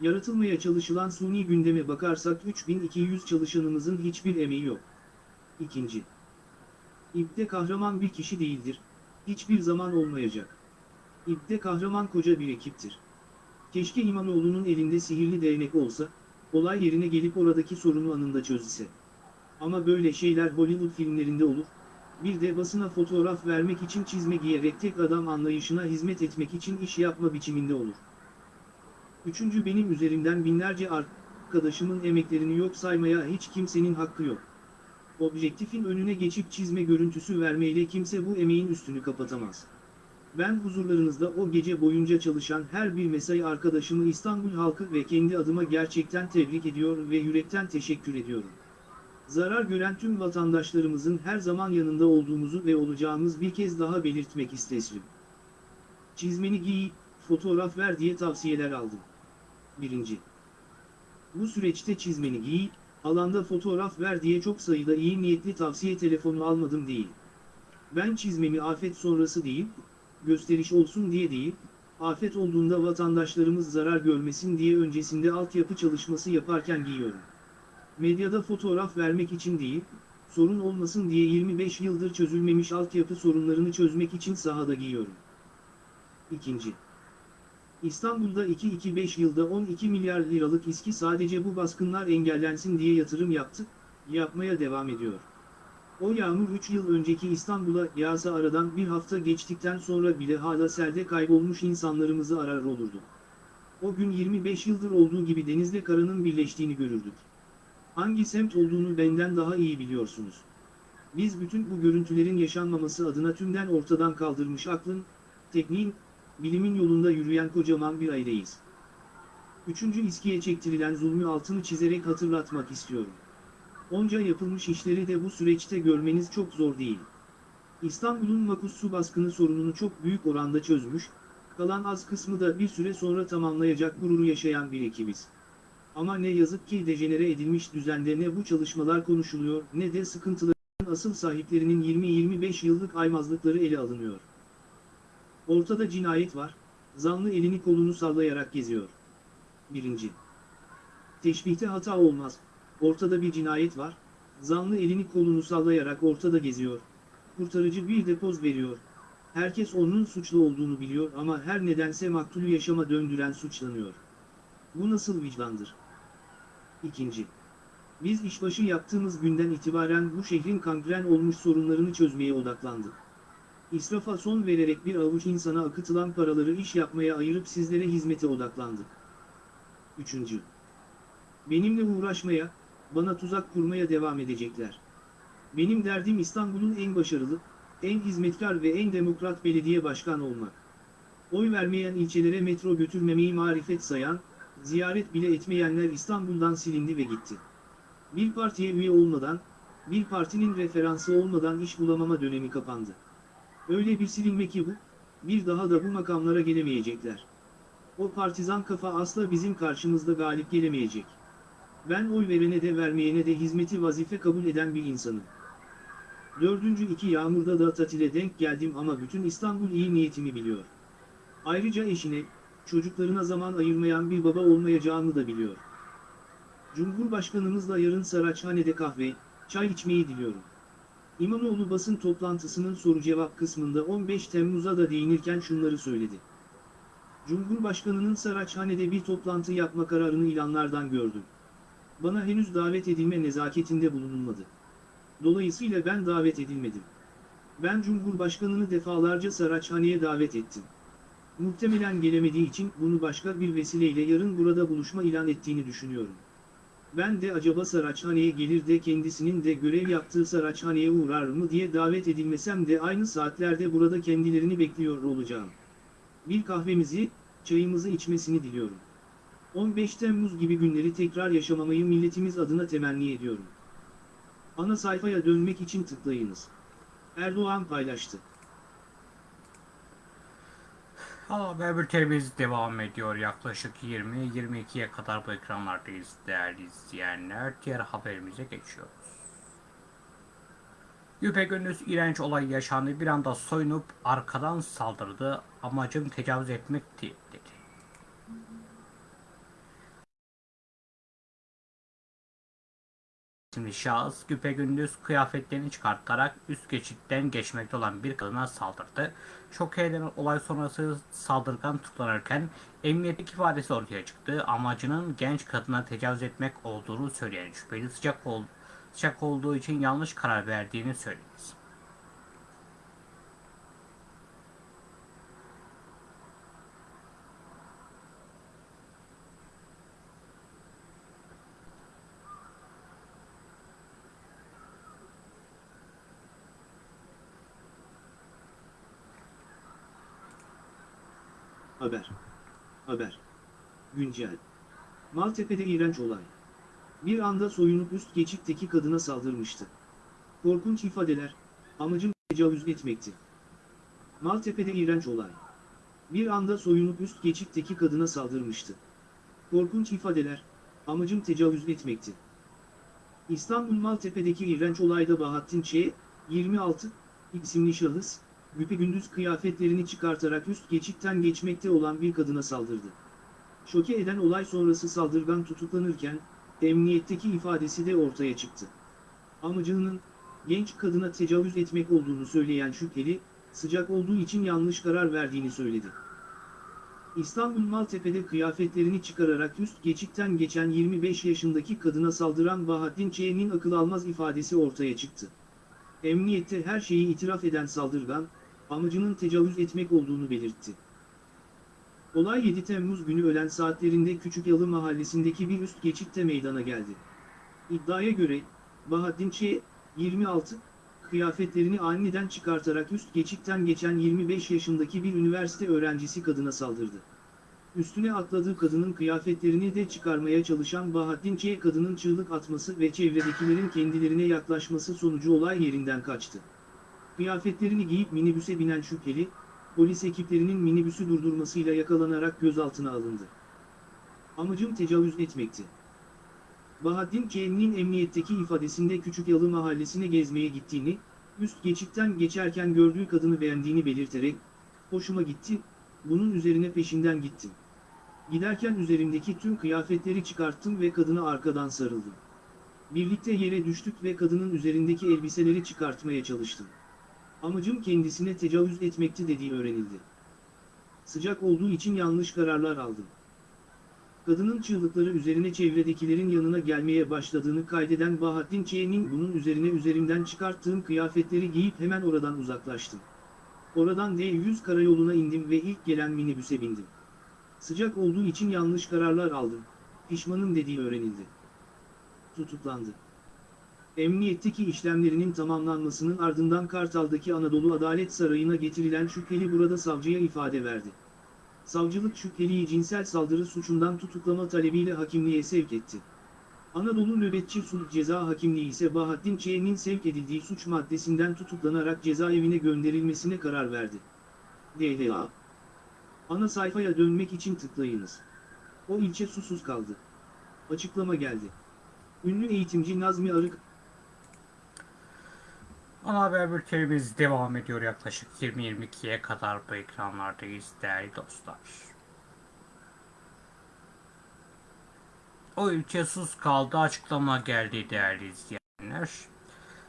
Yaratılmaya çalışılan suni gündeme bakarsak 3200 çalışanımızın hiçbir emeği yok. İkinci. İbde kahraman bir kişi değildir, hiçbir zaman olmayacak. İbde kahraman koca bir ekiptir. Keşke İmamoğlu'nun elinde sihirli değnek olsa, olay yerine gelip oradaki sorunu anında çözse. Ama böyle şeyler Hollywood filmlerinde olur, bir de basına fotoğraf vermek için çizme giyerek tek adam anlayışına hizmet etmek için iş yapma biçiminde olur. Üçüncü benim üzerimden binlerce arkadaşımın emeklerini yok saymaya hiç kimsenin hakkı yok. Objektifin önüne geçip çizme görüntüsü vermeyle kimse bu emeğin üstünü kapatamaz. Ben huzurlarınızda o gece boyunca çalışan her bir mesai arkadaşımı İstanbul halkı ve kendi adıma gerçekten tebrik ediyor ve yürekten teşekkür ediyorum. Zarar gören tüm vatandaşlarımızın her zaman yanında olduğumuzu ve olacağımız bir kez daha belirtmek isterim. Çizmeni giy, fotoğraf ver diye tavsiyeler aldım. 1. Bu süreçte çizmeni giy, alanda fotoğraf ver diye çok sayıda iyi niyetli tavsiye telefonu almadım değil. Ben çizmemi afet sonrası değil, gösteriş olsun diye değil, afet olduğunda vatandaşlarımız zarar görmesin diye öncesinde altyapı çalışması yaparken giyiyorum. Medyada fotoğraf vermek için değil, sorun olmasın diye 25 yıldır çözülmemiş altyapı sorunlarını çözmek için sahada giyiyorum. İkinci. İstanbul'da 2-2-5 yılda 12 milyar liralık iski sadece bu baskınlar engellensin diye yatırım yaptı, yapmaya devam ediyor. O yağmur 3 yıl önceki İstanbul'a yağsa aradan bir hafta geçtikten sonra bile hala selde kaybolmuş insanlarımızı arar olurdu. O gün 25 yıldır olduğu gibi denizle karanın birleştiğini görürdük. Hangi semt olduğunu benden daha iyi biliyorsunuz. Biz bütün bu görüntülerin yaşanmaması adına tümden ortadan kaldırmış aklın, tekniğin, bilimin yolunda yürüyen kocaman bir aileyiz. Üçüncü İSKİ'ye çektirilen zulmü altını çizerek hatırlatmak istiyorum. Onca yapılmış işleri de bu süreçte görmeniz çok zor değil. İstanbul'un makus su baskını sorununu çok büyük oranda çözmüş, kalan az kısmı da bir süre sonra tamamlayacak gururu yaşayan bir ekibiz. Ama ne yazık ki dejenere edilmiş düzende ne bu çalışmalar konuşuluyor ne de sıkıntıların asıl sahiplerinin 20-25 yıllık aymazlıkları ele alınıyor. Ortada cinayet var, zanlı elini kolunu sallayarak geziyor. 1. Teşbihte hata olmaz, ortada bir cinayet var, zanlı elini kolunu sallayarak ortada geziyor, kurtarıcı bir depoz veriyor. Herkes onun suçlu olduğunu biliyor ama her nedense maktulü yaşama döndüren suçlanıyor. Bu nasıl vicdandır? İkinci. Biz işbaşı yaptığımız günden itibaren bu şehrin kangren olmuş sorunlarını çözmeye odaklandık. İsrafa son vererek bir avuç insana akıtılan paraları iş yapmaya ayırıp sizlere hizmete odaklandık. Üçüncü. Benimle uğraşmaya, bana tuzak kurmaya devam edecekler. Benim derdim İstanbul'un en başarılı, en hizmetkar ve en demokrat belediye başkanı olmak. Oy vermeyen ilçelere metro götürmemeyi marifet sayan, ziyaret bile etmeyenler İstanbul'dan silindi ve gitti. Bir partiye üye olmadan, bir partinin referansı olmadan iş bulamama dönemi kapandı. Öyle bir silinme ki bu, bir daha da bu makamlara gelemeyecekler. O partizan kafa asla bizim karşımızda galip gelemeyecek. Ben oy verene de vermeyene de hizmeti vazife kabul eden bir insanım. Dördüncü iki yağmurda da tatile denk geldim ama bütün İstanbul iyi niyetimi biliyor. Ayrıca eşine, çocuklarına zaman ayırmayan bir baba olmayacağını da biliyor. Cumhurbaşkanımızla yarın Saraçhane'de kahve, çay içmeyi diliyorum. İmamoğlu basın toplantısının soru-cevap kısmında 15 Temmuz'a da değinirken şunları söyledi. Cumhurbaşkanının Saraçhane'de bir toplantı yapma kararını ilanlardan gördüm. Bana henüz davet edilme nezaketinde bulunulmadı. Dolayısıyla ben davet edilmedim. Ben Cumhurbaşkanını defalarca Saraçhane'ye davet ettim. Muhtemelen gelemediği için bunu başka bir vesileyle yarın burada buluşma ilan ettiğini düşünüyorum. Ben de acaba Saraçhane'ye gelir de kendisinin de görev yaptığı Saraçhane'ye uğrar mı diye davet edilmesem de aynı saatlerde burada kendilerini bekliyor olacağım. Bir kahvemizi, çayımızı içmesini diliyorum. 15 Temmuz gibi günleri tekrar yaşamamayı milletimiz adına temenni ediyorum. Ana sayfaya dönmek için tıklayınız. Erdoğan paylaştı. Ana haber bültenimiz devam ediyor. Yaklaşık 20-22'ye kadar bu ekranlardayız değerli izleyenler. Diğer haberimize geçiyoruz. Güpegündüz iğrenç olay yaşandı. Bir anda soyunup arkadan saldırdı. Amacım tecavüz etmekti. Şimdi şahıs güpegündüz kıyafetlerini çıkartarak üst geçitten geçmekte olan bir kadına saldırdı. Şok eden olay sonrası saldırgan tutuklanırken emniyetlik ifadesi ortaya çıktı. Amacının genç kadına tecavüz etmek olduğunu söyleyen şüpheli sıcak, ol, sıcak olduğu için yanlış karar verdiğini söyledi. Haber. Haber. Güncel. Maltepe'de iğrenç olay. Bir anda soyunup üst geçitteki kadına saldırmıştı. Korkunç ifadeler, amacım tecavüz etmekti. Maltepe'de iğrenç olay. Bir anda soyunup üst geçitteki kadına saldırmıştı. Korkunç ifadeler, amacım tecavüz etmekti. İstanbul Maltepe'deki iğrenç olayda Bahattin Ç. 26 isimli şahıs, güpegündüz kıyafetlerini çıkartarak üst geçitten geçmekte olan bir kadına saldırdı. Şoke eden olay sonrası saldırgan tutuklanırken, emniyetteki ifadesi de ortaya çıktı. Amacının, genç kadına tecavüz etmek olduğunu söyleyen şüpheli, sıcak olduğu için yanlış karar verdiğini söyledi. İstanbul Maltepe'de kıyafetlerini çıkararak üst geçitten geçen 25 yaşındaki kadına saldıran Bahattin Ç'nin akıl almaz ifadesi ortaya çıktı. Emniyette her şeyi itiraf eden saldırgan, amacının tecavüz etmek olduğunu belirtti. Olay 7 Temmuz günü öğlen saatlerinde Küçükyalı mahallesindeki bir üst geçitte meydana geldi. İddiaya göre, Bahattin Ç. 26, kıyafetlerini aniden çıkartarak üst geçitten geçen 25 yaşındaki bir üniversite öğrencisi kadına saldırdı. Üstüne atladığı kadının kıyafetlerini de çıkarmaya çalışan Bahattin Ç. kadının çığlık atması ve çevredekilerin kendilerine yaklaşması sonucu olay yerinden kaçtı. Kıyafetlerini giyip minibüse binen şüpheli, polis ekiplerinin minibüsü durdurmasıyla yakalanarak gözaltına alındı. Amacım tecavüz etmekti. Bahattin Ç'nin emniyetteki ifadesinde Küçükyalı mahallesine gezmeye gittiğini, üst geçitten geçerken gördüğü kadını beğendiğini belirterek, hoşuma gitti, bunun üzerine peşinden gittim. Giderken üzerimdeki tüm kıyafetleri çıkarttım ve kadına arkadan sarıldım. Birlikte yere düştük ve kadının üzerindeki elbiseleri çıkartmaya çalıştım. Amacım kendisine tecavüz etmekti dediği öğrenildi. Sıcak olduğu için yanlış kararlar aldım. Kadının çığlıkları üzerine çevredekilerin yanına gelmeye başladığını kaydeden Bahattin Ç'nin bunun üzerine üzerimden çıkarttığım kıyafetleri giyip hemen oradan uzaklaştım. Oradan D100 karayoluna indim ve ilk gelen minibüse bindim. Sıcak olduğu için yanlış kararlar aldım. Pişmanım dediği öğrenildi. Tutuklandı. Emniyetteki işlemlerinin tamamlanmasının ardından Kartal'daki Anadolu Adalet Sarayı'na getirilen şüpheli burada savcıya ifade verdi. Savcılık şüpheliyi cinsel saldırı suçundan tutuklama talebiyle hakimliğe sevk etti. Anadolu Nöbetçi Sulh Ceza Hakimliği ise Bahattin Ç'nin sevk edildiği suç maddesinden tutuklanarak cezaevine gönderilmesine karar verdi. DDA Ana sayfaya dönmek için tıklayınız. O ilçe susuz kaldı. Açıklama geldi. Ünlü eğitimci Nazmi Arık, Ana haber bültenimiz devam ediyor yaklaşık 20-22'ye kadar bu ekranlardayız değerli dostlar. O ilçe sus kaldı açıklama geldi değerli izleyenler.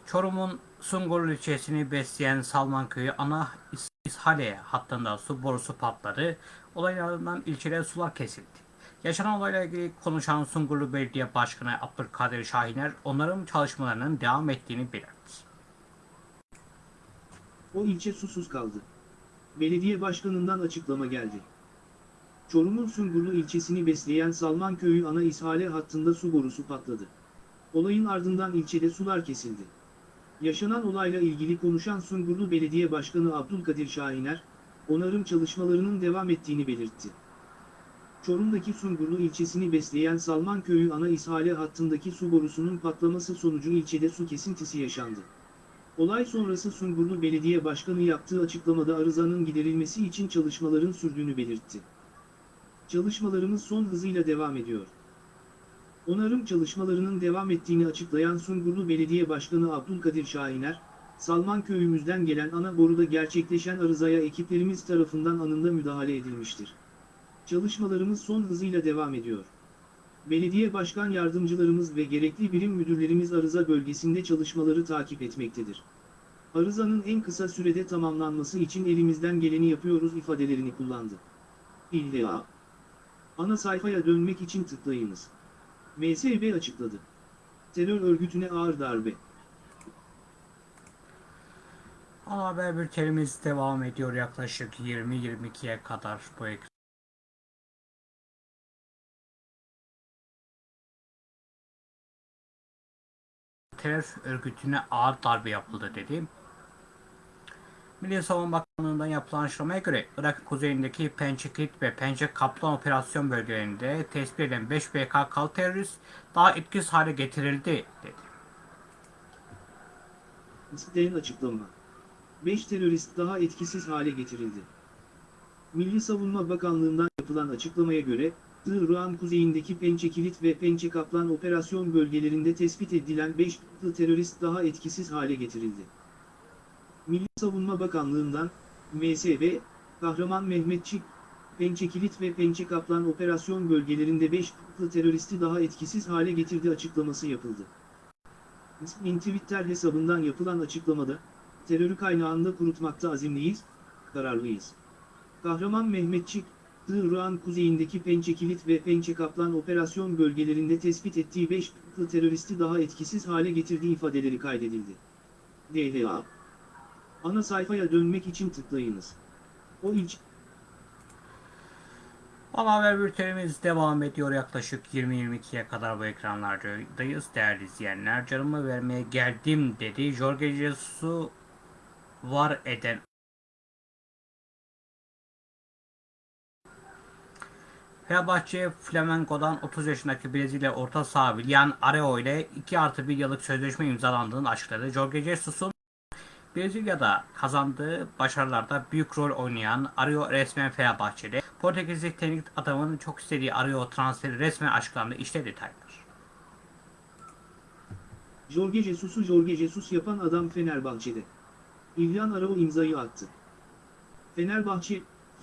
Çorum'un Sungur ilçesini besleyen Salman Köyü ana İshale hattında su borusu patladı. Olaylardan ilçede sular kesildi. Yaşanan olayla ilgili konuşan Sungurlu Belediye Başkanı Abdülkadir Şahiner onların çalışmalarının devam ettiğini belirtti. O ilçe susuz kaldı. Belediye başkanından açıklama geldi. Çorum'un Sungurlu ilçesini besleyen Salman Köyü ana ishale hattında su borusu patladı. Olayın ardından ilçede sular kesildi. Yaşanan olayla ilgili konuşan Sungurlu Belediye Başkanı Abdülkadir Şahiner, onarım çalışmalarının devam ettiğini belirtti. Çorum'daki Sungurlu ilçesini besleyen Salman Köyü ana ishale hattındaki su borusunun patlaması sonucu ilçede su kesintisi yaşandı. Olay sonrası Sungurlu Belediye Başkanı yaptığı açıklamada arızanın giderilmesi için çalışmaların sürdüğünü belirtti. Çalışmalarımız son hızıyla devam ediyor. Onarım çalışmalarının devam ettiğini açıklayan Sungurlu Belediye Başkanı Abdülkadir Şahiner, Salman köyümüzden gelen ana boruda gerçekleşen arızaya ekiplerimiz tarafından anında müdahale edilmiştir. Çalışmalarımız son hızıyla devam ediyor. Belediye başkan yardımcılarımız ve gerekli birim müdürlerimiz arıza bölgesinde çalışmaları takip etmektedir. Arızanın en kısa sürede tamamlanması için elimizden geleni yapıyoruz ifadelerini kullandı. İlla. Ana sayfaya dönmek için tıklayınız. MSB açıkladı. Terör örgütüne ağır darbe. Ana haber bültenimiz devam ediyor yaklaşık 20-22'ye kadar bu ekran. Terör örgütüne ağır darbe yapıldı dedi. Milli Savunma Bakanlığı'ndan yapılan açıklamaya göre Irak kuzeyindeki Pençe Kilit ve Pençe Kaplan operasyon bölgelerinde tespit edilen 5 PKK'lı terörist daha etkisiz hale getirildi dedi. İsteyen açıklama. 5 terörist daha etkisiz hale getirildi. Milli Savunma Bakanlığı'ndan yapılan açıklamaya göre, Irak'ın kuzeyindeki Pençekilit ve Pençe Kaplan operasyon bölgelerinde tespit edilen 5 terörist daha etkisiz hale getirildi. Milli Savunma Bakanlığı'ndan, MSB, Kahraman Mehmetçik, Pençekilit ve Pençe Kaplan operasyon bölgelerinde 5 teröristi daha etkisiz hale getirdi açıklaması yapıldı. İsmin Twitter hesabından yapılan açıklamada, terörü kaynağında kurutmakta azimliyiz, kararlıyız. Kahraman Mehmetçik, Irak'ın kuzeyindeki Pençekilit ve Pençe Kaplan operasyon bölgelerinde tespit ettiği 5 teröristi daha etkisiz hale getirdiği ifadeleri kaydedildi. DHA Ana sayfaya dönmek için tıklayınız. O ilk Ana haber bültenimiz devam ediyor yaklaşık 20-22'ye kadar bu ekranlardayız değerli izleyenler. Canımı vermeye geldim dedi. Jorge Jesus'u var eden Fenerbahçe Flamenco'dan 30 yaşındaki Brezilya orta saha Willian Areo ile 2 artı 1 yıllık sözleşme imzalandığını açıkladı. Jorge Jesus'un Brezilya'da kazandığı başarılarda büyük rol oynayan Areo resmen Fenerbahçe'de. Portekizli teknik adamın çok istediği Areo transferi resmen açıklandı. İşte detaylar. Jorge Jesus'u Jorge Jesus yapan adam Fenerbahçe'de. İlyan Arao imzayı attı. Fenerbahçe,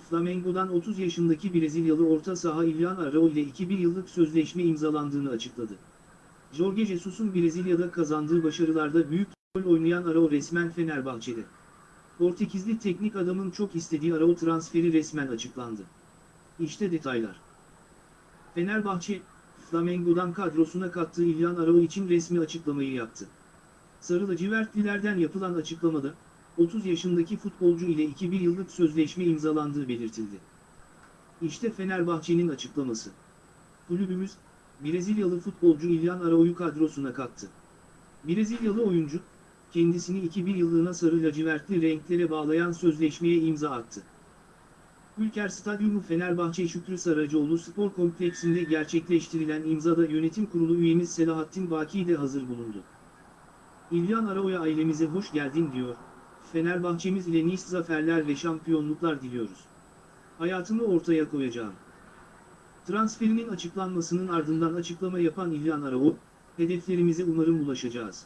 Flamengo'dan 30 yaşındaki Brezilyalı orta saha İlyan Arao ile 2-1 yıllık sözleşme imzalandığını açıkladı. Jorge Jesus'un Brezilya'da kazandığı başarılarda büyük rol oynayan Arao resmen Fenerbahçe'de. Portekizli teknik adamın çok istediği Arao transferi resmen açıklandı. İşte detaylar. Fenerbahçe, Flamengo'dan kadrosuna kattığı İlyan Arao için resmi açıklamayı yaptı. Sarı lacivertlilerden yapılan açıklamada, 30 yaşındaki futbolcu ile 2-1 yıllık sözleşme imzalandığı belirtildi. İşte Fenerbahçe'nin açıklaması. Kulübümüz, Brezilyalı futbolcu İlyan Arao'yu kadrosuna kattı. Brezilyalı oyuncu, kendisini 2001 yıllığına sarı lacivertli renklere bağlayan sözleşmeye imza attı. Ülker Stadyumu Fenerbahçe Şükrü Saracoğlu Spor Kompleksinde gerçekleştirilen imzada yönetim kurulu üyemiz Selahattin Baki de hazır bulundu. İlyan Arao'ya ailemize hoş geldin diyor, Fenerbahçemiz ile nice zaferler ve şampiyonluklar diliyoruz. Hayatımı ortaya koyacağım. Transferinin açıklanmasının ardından açıklama yapan İlyan Arao, hedeflerimize umarım ulaşacağız.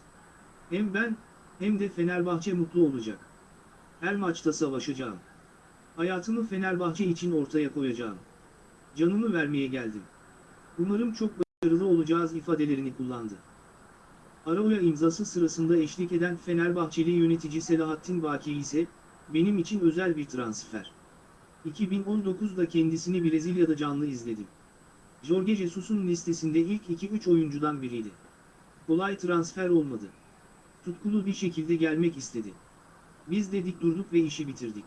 Hem ben, hem de Fenerbahçe mutlu olacak. Her maçta savaşacağım. Hayatımı Fenerbahçe için ortaya koyacağım. Canımı vermeye geldim. Umarım çok başarılı olacağız ifadelerini kullandı. Arao'ya imzası sırasında eşlik eden Fenerbahçeli yönetici Selahattin Baki ise, benim için özel bir transfer. 2019'da kendisini Brezilya'da canlı izledim. Jorge Jesus'un listesinde ilk 2-3 oyuncudan biriydi. Kolay transfer olmadı. Tutkulu bir şekilde gelmek istedi. Biz de dik durduk ve işi bitirdik.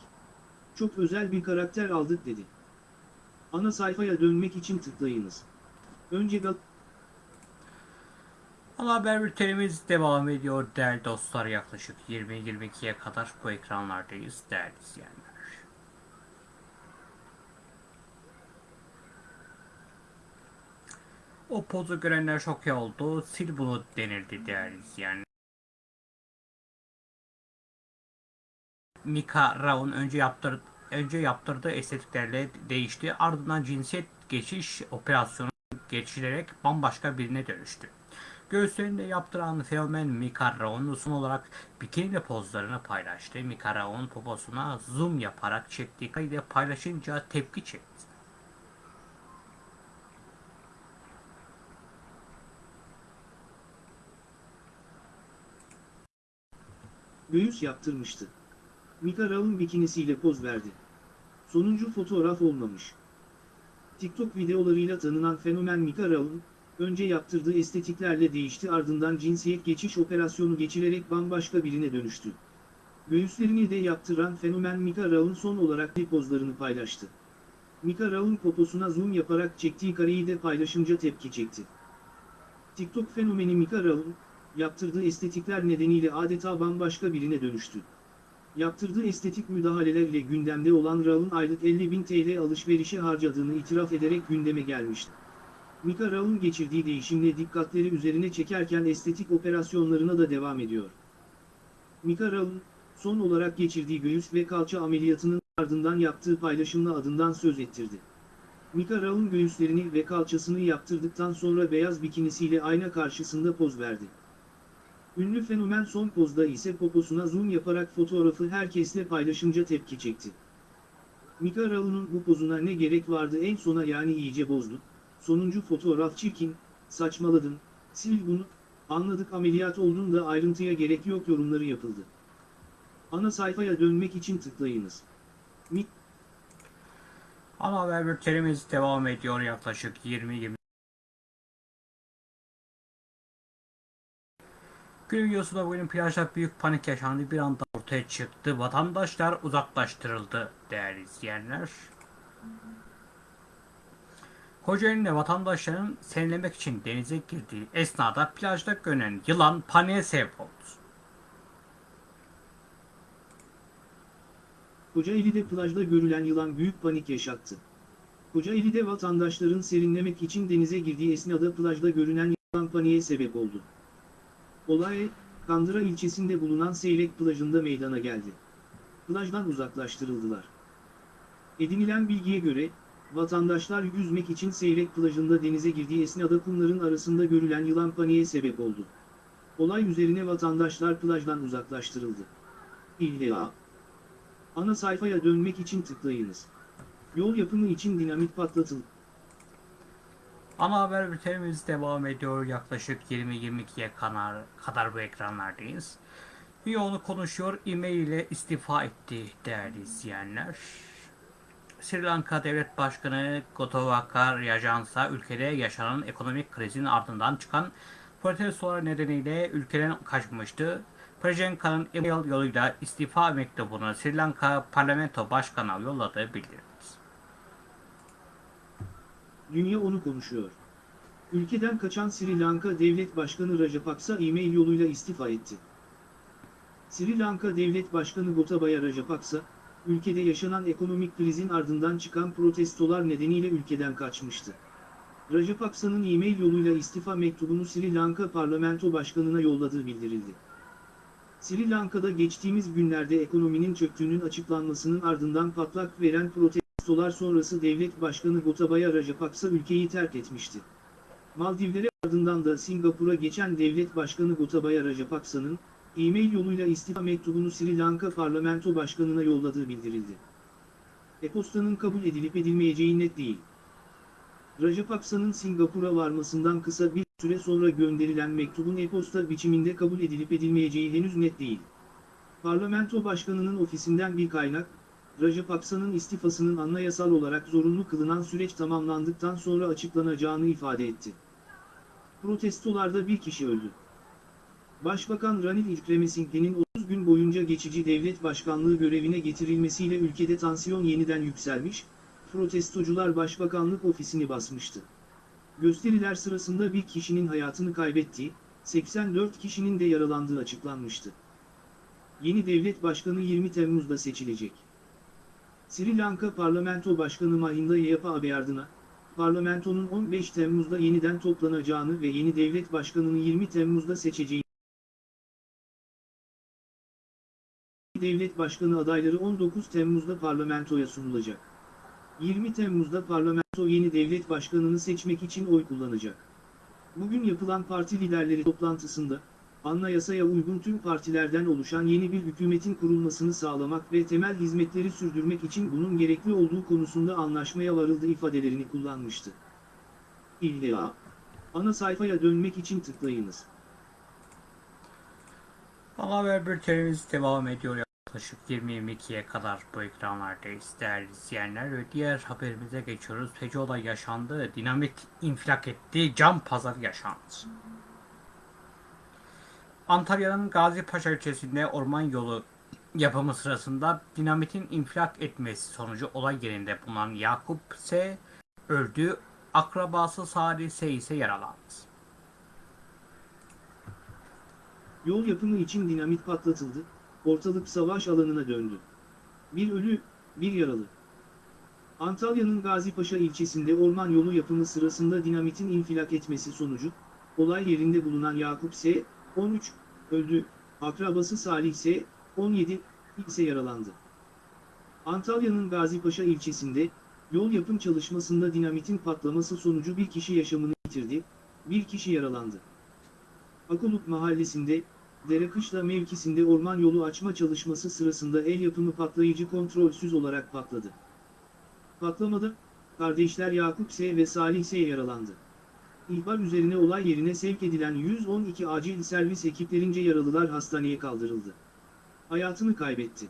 Çok özel bir karakter aldık dedi. Ana sayfaya dönmek için tıklayınız. Önce Gal Ana haber bültenimiz devam ediyor değerli dostlar. Yaklaşık 20-22'ye kadar bu ekranlardayız değerli izleyenler. O pozu görenler şok oldu. Sil bunu denildi değerli izleyenler. Mika Raun önce yaptır önce yaptırdığı estetiklerle değişti. Ardından cinsiyet geçiş operasyonu geçilerek bambaşka birine dönüştü. Göğüslerinde yaptıran fenomen Mika Raun son olarak bikini pozlarını paylaştı. Mika Raun poposuna zoom yaparak çektiği kaydı paylaşınca tepki çekti. göğüs yaptırmıştı. Mika Raun bikinisiyle poz verdi. Sonuncu fotoğraf olmamış. TikTok videolarıyla tanınan fenomen Mika Raun, önce yaptırdığı estetiklerle değişti ardından cinsiyet geçiş operasyonu geçirerek bambaşka birine dönüştü. Göğüslerini de yaptıran fenomen Mika Raun son olarak bir pozlarını paylaştı. Mika Raun poposuna zoom yaparak çektiği kareyi de paylaşınca tepki çekti. TikTok fenomeni Mika Raun, yaptırdığı estetikler nedeniyle adeta bambaşka birine dönüştü. Yaptırdığı estetik müdahalelerle gündemde olan Raun aylık 50.000 TL alışverişe harcadığını itiraf ederek gündeme gelmişti. Mika Raun geçirdiği değişimle dikkatleri üzerine çekerken estetik operasyonlarına da devam ediyor. Mika Raun, son olarak geçirdiği göğüs ve kalça ameliyatının ardından yaptığı paylaşımla adından söz ettirdi. Mika Raun göğüslerini ve kalçasını yaptırdıktan sonra beyaz bikinisiyle ayna karşısında poz verdi. Ünlü fenomen son pozda ise poposuna zoom yaparak fotoğrafı herkesle paylaşınca tepki çekti. Mika Raun'un bu pozuna ne gerek vardı en sona yani iyice bozdu. Sonuncu fotoğraf çirkin, saçmaladın, sil bunu, anladık ameliyat oldun da ayrıntıya gerek yok yorumları yapıldı. Ana sayfaya dönmek için tıklayınız. Mik Ana haber bültenimiz devam ediyor yaklaşık 20-20 Gün videosunda bugün plajda büyük panik yaşandı bir anda ortaya çıktı. Vatandaşlar uzaklaştırıldı değerli izleyenler. Kocaeli'nde vatandaşların serinlemek için denize girdiği esnada plajda görünen yılan paniğe sebep oldu. Kocaeli'de plajda görülen yılan büyük panik yaşattı. Kocaeli'de vatandaşların serinlemek için denize girdiği esnada plajda görünen yılan paniğe sebep oldu. Olay, Kandıra ilçesinde bulunan Seylek plajında meydana geldi. Plajdan uzaklaştırıldılar. Edinilen bilgiye göre, vatandaşlar yüzmek için Seylek plajında denize girdiği esnada kumların arasında görülen yılan paniğe sebep oldu. Olay üzerine vatandaşlar plajdan uzaklaştırıldı. İlla. Ana sayfaya dönmek için tıklayınız. Yol yapımı için dinamit patlatıldı. Ana haber bültenimiz devam ediyor. Yaklaşık 20-22'ye kadar, kadar bu ekranlardayız. Yoğunu konuşuyor. E-mail ile istifa etti değerli izleyenler. Sri Lanka Devlet Başkanı Gotabaya Rajapaksa ülkede yaşanan ekonomik krizin ardından çıkan protestolar nedeniyle ülkeden kaçmıştı. Prajanka'nın e-mail yoluyla istifa mektubunu Sri Lanka Parlamento Başkanı'na yolladığı bildirildi. Dünya onu konuşuyor. Ülkeden kaçan Sri Lanka Devlet Başkanı Rajapaksa e-mail yoluyla istifa etti. Sri Lanka Devlet Başkanı Gotabaya Rajapaksa, ülkede yaşanan ekonomik krizin ardından çıkan protestolar nedeniyle ülkeden kaçmıştı. Rajapaksa'nın e-mail yoluyla istifa mektubunu Sri Lanka Parlamento Başkanı'na yolladığı bildirildi. Sri Lanka'da geçtiğimiz günlerde ekonominin çöktüğünün açıklanmasının ardından patlak veren protestolar sonrası devlet başkanı Gotabaya Rajapaksa ülkeyi terk etmişti. Maldivlere ardından da Singapur'a geçen devlet başkanı Gotabaya Rajapaksa'nın, e-mail yoluyla istifa mektubunu Sri Lanka Parlamento Başkanı'na yolladığı bildirildi. E-postanın kabul edilip edilmeyeceği net değil. Rajapaksa'nın Singapur'a varmasından kısa bir süre sonra gönderilen mektubun e-posta biçiminde kabul edilip edilmeyeceği henüz net değil. Parlamento Başkanı'nın ofisinden bir kaynak, Rajapaksa'nın istifasının anayasal olarak zorunlu kılınan süreç tamamlandıktan sonra açıklanacağını ifade etti. Protestolarda bir kişi öldü. Başbakan Ranil Wickremesinghe'nin 30 gün boyunca geçici devlet başkanlığı görevine getirilmesiyle ülkede tansiyon yeniden yükselmiş, protestocular başbakanlık ofisini basmıştı. Gösteriler sırasında bir kişinin hayatını kaybettiği, 84 kişinin de yaralandığı açıklanmıştı. Yeni devlet başkanı 20 Temmuz'da seçilecek. Sri Lanka Parlamento Başkanı Mahinda Yayapabeyardına, parlamentonun 15 Temmuz'da yeniden toplanacağını ve yeni devlet başkanını 20 Temmuz'da seçeceğini Devlet başkanı adayları 19 Temmuz'da parlamentoya sunulacak. 20 Temmuz'da parlamento yeni devlet başkanını seçmek için oy kullanacak. Bugün yapılan parti liderleri toplantısında, anayasaya uygun tüm partilerden oluşan yeni bir hükümetin kurulmasını sağlamak ve temel hizmetleri sürdürmek için bunun gerekli olduğu konusunda anlaşmaya varıldı ifadelerini kullanmıştı. İlla. Ana sayfaya dönmek için tıklayınız. Ana haber bültenimiz devam ediyor yaklaşık 20-22'ye kadar bu ekranlardayız değerli izleyenler ve diğer haberimize geçiyoruz. Feci yaşandı, dinamit infilak etti, cam pazarı yaşandı. Antalya'nın Gazipaşa ilçesinde orman yolu yapımı sırasında dinamitin infilak etmesi sonucu olay yerinde bulunan Yakup S. öldü, akrabası Salih S. ise yaralandı. Yol yapımı için dinamit patlatıldı, ortalık savaş alanına döndü. Bir ölü, bir yaralı. Antalya'nın Gazipaşa ilçesinde orman yolu yapımı sırasında dinamitin infilak etmesi sonucu, olay yerinde bulunan Yakup S. 13, öldü, akrabası Salih S. 17, ise yaralandı. Antalya'nın Gazipaşa ilçesinde, yol yapım çalışmasında dinamitin patlaması sonucu bir kişi yaşamını yitirdi, bir kişi yaralandı. Akuluk mahallesinde, Derekışla mevkisinde orman yolu açma çalışması sırasında el yapımı patlayıcı kontrolsüz olarak patladı. Patlamada, kardeşler Yakup S. ve Salih S. yaralandı. İhbar üzerine olay yerine sevk edilen 112 acil servis ekiplerince yaralılar hastaneye kaldırıldı. Hayatını kaybetti.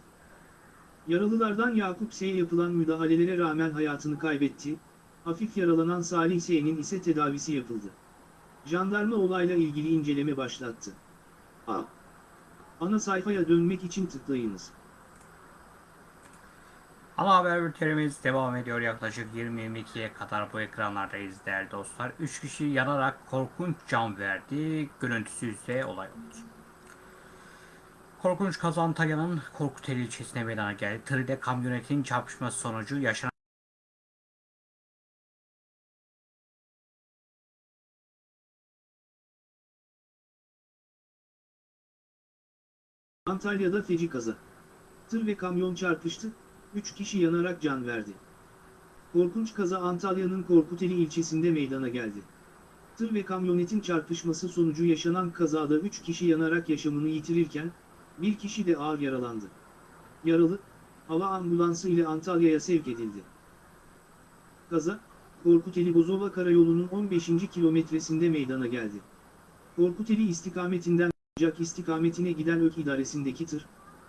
Yaralılardan Yakup S. yapılan müdahalelere rağmen hayatını kaybetti, hafif yaralanan Salih S.'nin ise tedavisi yapıldı. Jandarma olayla ilgili inceleme başlattı. A. Ana sayfaya dönmek için tıklayınız. Ana haber bültenimiz devam ediyor yaklaşık 20-22'ye kadar bu ekranlardayız değerli dostlar. 3 kişi yanarak korkunç can verdi. Görüntüsü ise olay oldu. Korkunç kaza Antalya'nın Korkuteli ilçesine meydana geldi. Tır ile kamyonetin çarpışması sonucu yaşanan Antalya'da feci kaza. Tır ve kamyon çarpıştı, 3 kişi yanarak can verdi. Korkunç kaza Antalya'nın Korkuteli ilçesinde meydana geldi. Tır ve kamyonetin çarpışması sonucu yaşanan kazada 3 kişi yanarak yaşamını yitirirken, bir kişi de ağır yaralandı. Yaralı, hava ambulansı ile Antalya'ya sevk edildi. Kaza, Korkuteli-Bozova Karayolu'nun 15. kilometresinde meydana geldi. Korkuteli istikametinden Ocak istikametine giden ÖK idaresindeki tır,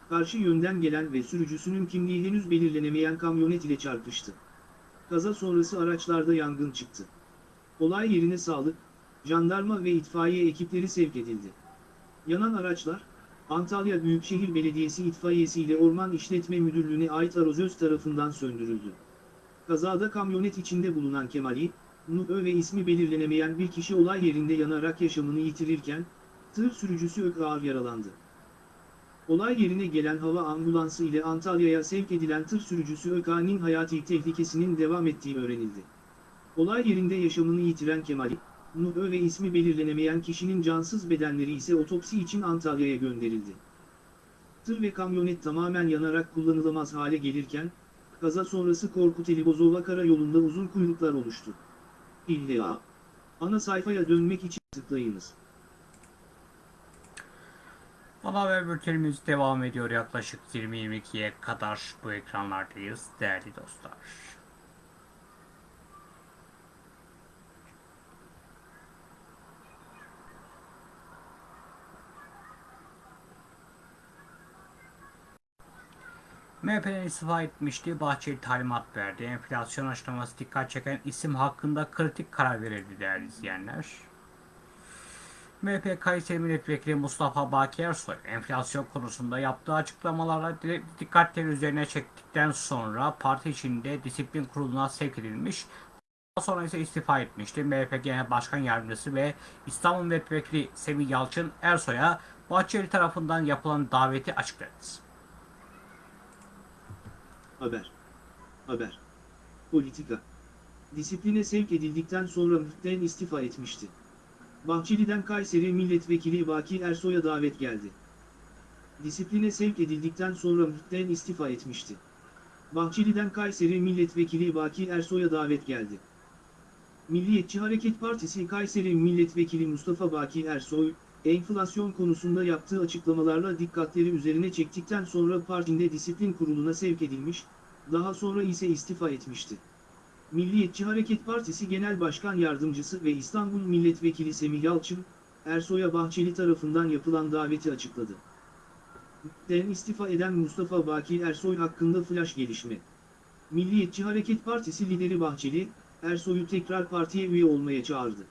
karşı yönden gelen ve sürücüsünün kimliği henüz belirlenemeyen kamyonet ile çarpıştı. Kaza sonrası araçlarda yangın çıktı. Olay yerine sağlık, jandarma ve itfaiye ekipleri sevk edildi. Yanan araçlar, Antalya Büyükşehir Belediyesi itfaiyesi ile Orman İşletme Müdürlüğü'ne ait arozöz tarafından söndürüldü. Kazada kamyonet içinde bulunan Kemali, Nuh ve ismi belirlenemeyen bir kişi olay yerinde yanarak yaşamını yitirirken, tır sürücüsü ağır yaralandı. Olay yerine gelen hava ambulansı ile Antalya'ya sevk edilen tır sürücüsü Öka'nın hayati tehlikesinin devam ettiği öğrenildi. Olay yerinde yaşamını yitiren Kemali, Nuh ve ismi belirlenemeyen kişinin cansız bedenleri ise otopsi için Antalya'ya gönderildi. Tır ve kamyonet tamamen yanarak kullanılamaz hale gelirken, kaza sonrası Korkuteli Bozova Karayolu'nda uzun kuyruklar oluştu. İlla. Ana sayfaya dönmek için tıklayınız. Ana haber bültenimiz devam ediyor yaklaşık 20-22'ye kadar bu ekranlardayız değerli dostlar. MHP'den istifa etmişti. Bahçeli talimat verdi. Enflasyon açıklaması dikkat çeken isim hakkında kritik karar verildi değerli izleyenler. MHP Kayseri Milletvekili Mustafa Baki Ersoy enflasyon konusunda yaptığı açıklamalara dikkatleri üzerine çektikten sonra parti içinde disiplin kuruluna sevk edilmiş. Daha sonra ise istifa etmişti. MHP Genel Başkan Yardımcısı ve İstanbul Milletvekili Semih Yalçın Ersoy'a Bahçeli tarafından yapılan daveti açıkladı. Haber. Haber. Politika. Disipline sevk edildikten sonra MHP'den istifa etmişti. Bahçeli'den Kayseri Milletvekili Baki Ersoy'a davet geldi. Disipline sevk edildikten sonra MHP'den istifa etmişti. Bahçeli'den Kayseri Milletvekili Baki Ersoy'a davet geldi. Milliyetçi Hareket Partisi Kayseri Milletvekili Mustafa Baki Ersoy, enflasyon konusunda yaptığı açıklamalarla dikkatleri üzerine çektikten sonra partinde disiplin kuruluna sevk edilmiş, daha sonra ise istifa etmişti. Milliyetçi Hareket Partisi Genel Başkan Yardımcısı ve İstanbul Milletvekili Semih Yalçın, Ersoy'a Bahçeli tarafından yapılan daveti açıkladı. Den istifa eden Mustafa Baki Ersoy hakkında flash gelişme. Milliyetçi Hareket Partisi lideri Bahçeli, Ersoy'u tekrar partiye üye olmaya çağırdı.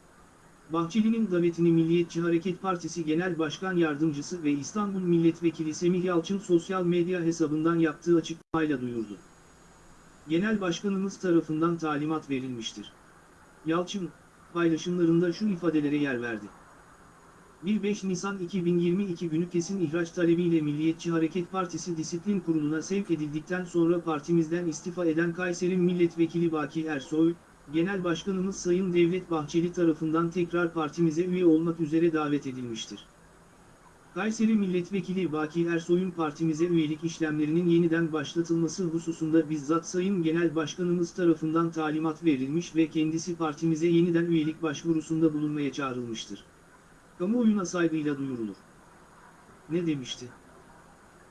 Bahçeli'nin davetini Milliyetçi Hareket Partisi Genel Başkan Yardımcısı ve İstanbul Milletvekili Semih Yalçın sosyal medya hesabından yaptığı açıklamayla duyurdu. Genel Başkanımız tarafından talimat verilmiştir. Yalçın, paylaşımlarında şu ifadelere yer verdi. 1-5 Nisan 2022 günü kesin ihraç talebiyle Milliyetçi Hareket Partisi Disiplin Kurulu'na sevk edildikten sonra partimizden istifa eden Kayseri Milletvekili Baki Ersoy, Genel Başkanımız Sayın Devlet Bahçeli tarafından tekrar partimize üye olmak üzere davet edilmiştir. Kayseri Milletvekili Baki Ersoy'un partimize üyelik işlemlerinin yeniden başlatılması hususunda bizzat Sayın Genel Başkanımız tarafından talimat verilmiş ve kendisi partimize yeniden üyelik başvurusunda bulunmaya çağrılmıştır. Kamuoyuna saygıyla duyurulur. Ne demişti?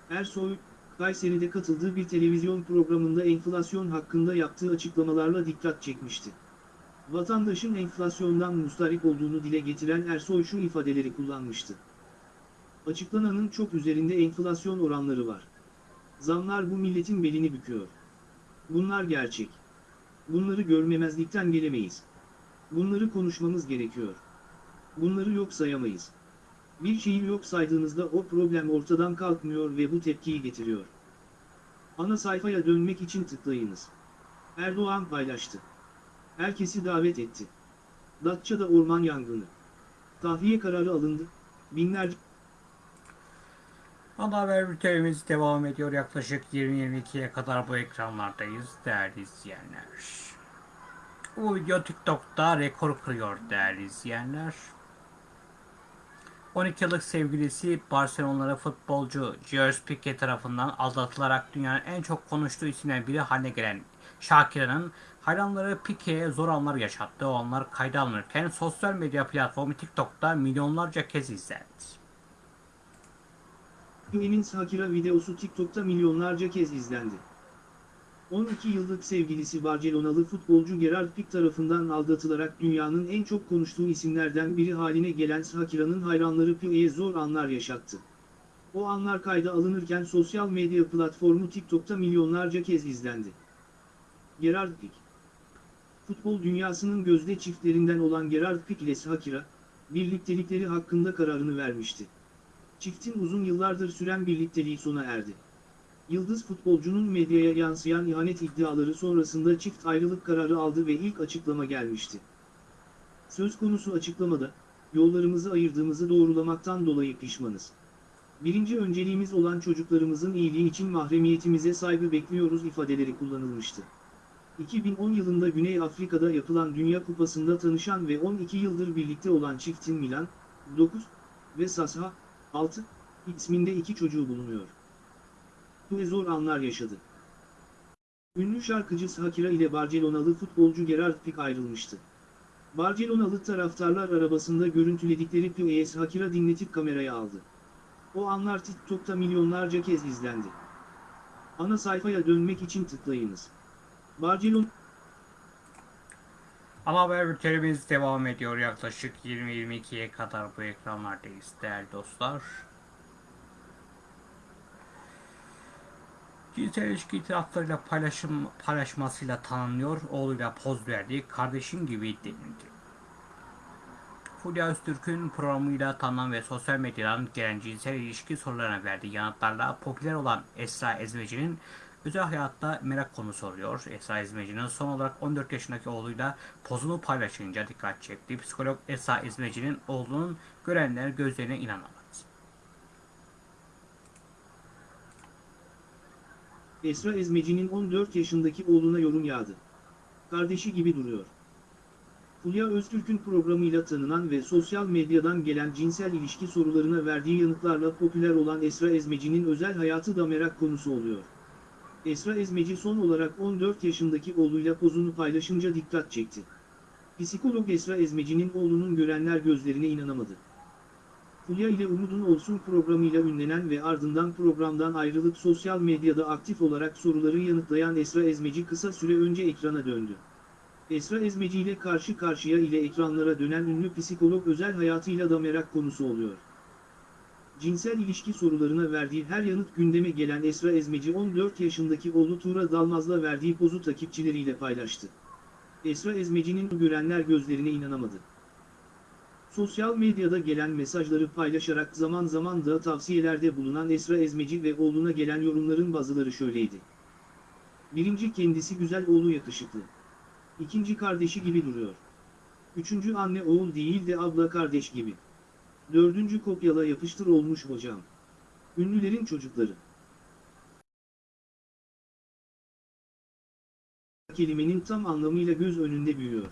Ersoy, Kayseri'de katıldığı bir televizyon programında enflasyon hakkında yaptığı açıklamalarla dikkat çekmişti. Vatandaşın enflasyondan mustarip olduğunu dile getiren Ersoy şu ifadeleri kullanmıştı. Açıklananın çok üzerinde enflasyon oranları var. Zamlar bu milletin belini büküyor. Bunlar gerçek. Bunları görmemezlikten gelemeyiz. Bunları konuşmamız gerekiyor. Bunları yok sayamayız. Bir şeyi yok saydığınızda o problem ortadan kalkmıyor ve bu tepkiyi getiriyor. Ana sayfaya dönmek için tıklayınız. Erdoğan paylaştı. Herkesi davet etti. Datça'da orman yangını. Tahliye kararı alındı. Binlerce Ana haber bültenimiz devam ediyor. Yaklaşık 20-22'ye kadar bu ekranlardayız değerli izleyenler. Bu video TikTok'ta rekor kırıyor değerli izleyenler. 12 yıllık sevgilisi Barcelona'lı futbolcu Gerard Pique tarafından aldatılarak dünyanın en çok konuştuğu isimlerden biri haline gelen Shakira'nın hayranları Pique'ye zor anlar yaşattı. O anlar kayda alınırken sosyal medya platformu TikTok'ta milyonlarca kez izlendi. Pique'nin Shakira videosu TikTok'ta milyonlarca kez izlendi. 12 yıllık sevgilisi Barcelonalı futbolcu Gerard Pique tarafından aldatılarak dünyanın en çok konuştuğu isimlerden biri haline gelen Shakira'nın hayranları Pique'ye zor anlar yaşattı. O anlar kayda alınırken sosyal medya platformu TikTok'ta milyonlarca kez izlendi. Gerard Pique Futbol dünyasının gözde çiftlerinden olan Gerard Pique ile Shakira, birliktelikleri hakkında kararını vermişti. Çiftin uzun yıllardır süren birlikteliği sona erdi. Yıldız futbolcunun medyaya yansıyan ihanet iddiaları sonrasında çift ayrılık kararı aldı ve ilk açıklama gelmişti. Söz konusu açıklamada, yollarımızı ayırdığımızı doğrulamaktan dolayı pişmanız. Birinci önceliğimiz olan çocuklarımızın iyiliği için mahremiyetimize saygı bekliyoruz ifadeleri kullanılmıştı. 2010 yılında Güney Afrika'da yapılan Dünya Kupası'nda tanışan ve 12 yıldır birlikte olan çiftin Milan, 9 ve Sasha, 6 isminde iki çocuğu bulunuyor ve zor anlar yaşadı. Ünlü şarkıcı Shakira ile Barcelonalı futbolcu Gerard Pique ayrılmıştı. Barcelonalı taraftarlar arabasında görüntüledikleri Pique'ye Shakira dinletip kameraya aldı. O anlar TikTok'ta milyonlarca kez izlendi. Ana sayfaya dönmek için tıklayınız. Barcelona Ama haber bültenimiz devam ediyor. Yaklaşık 20-22'ye kadar bu ekranlardayız değerli dostlar. Cinsel ilişki itiraflarıyla paylaşım, paylaşmasıyla tanınıyor, oğluyla poz verdiği kardeşim gibi denildi. Fulya Öztürk'ün programıyla tanınan ve sosyal medyadan gelen cinsel ilişki sorularına verdiği yanıtlarla popüler olan Esra Ezmeci'nin özel hayatta merak konusu oluyor. Esra Ezmeci'nin son olarak 14 yaşındaki oğluyla pozunu paylaşınca dikkat çekti. Psikolog Esra Ezmeci'nin oğlunun görenler gözlerine inanamadı. Esra Ezmeci'nin 14 yaşındaki oğluna yorum yağdı. Kardeşi gibi duruyor. Fulya Öztürk'ün programıyla tanınan ve sosyal medyadan gelen cinsel ilişki sorularına verdiği yanıtlarla popüler olan Esra Ezmeci'nin özel hayatı da merak konusu oluyor. Esra Ezmeci son olarak 14 yaşındaki oğluyla pozunu paylaşınca dikkat çekti. Psikolog Esra Ezmeci'nin oğlunun görenler gözlerine inanamadı. Fulya ile Umudun Olsun programıyla ünlenen ve ardından programdan ayrılıp sosyal medyada aktif olarak soruları yanıtlayan Esra Ezmeci kısa süre önce ekrana döndü. Esra Ezmeci ile karşı karşıya ile ekranlara dönen ünlü psikolog özel hayatıyla da merak konusu oluyor. Cinsel ilişki sorularına verdiği her yanıt gündeme gelen Esra Ezmeci 14 yaşındaki oğlu Tuğra Dalmaz'la verdiği pozu takipçileriyle paylaştı. Esra Ezmeci'nin görenler gözlerine inanamadı. Sosyal medyada gelen mesajları paylaşarak zaman zaman da tavsiyelerde bulunan Esra Ezmeci ve oğluna gelen yorumların bazıları şöyleydi. Birinci kendisi güzel oğlu yakışıklı. İkinci kardeşi gibi duruyor. Üçüncü anne oğul değil de abla kardeş gibi. Dördüncü kopyala yapıştır olmuş hocam. Ünlülerin çocukları. Kelimenin tam anlamıyla göz önünde büyüyor.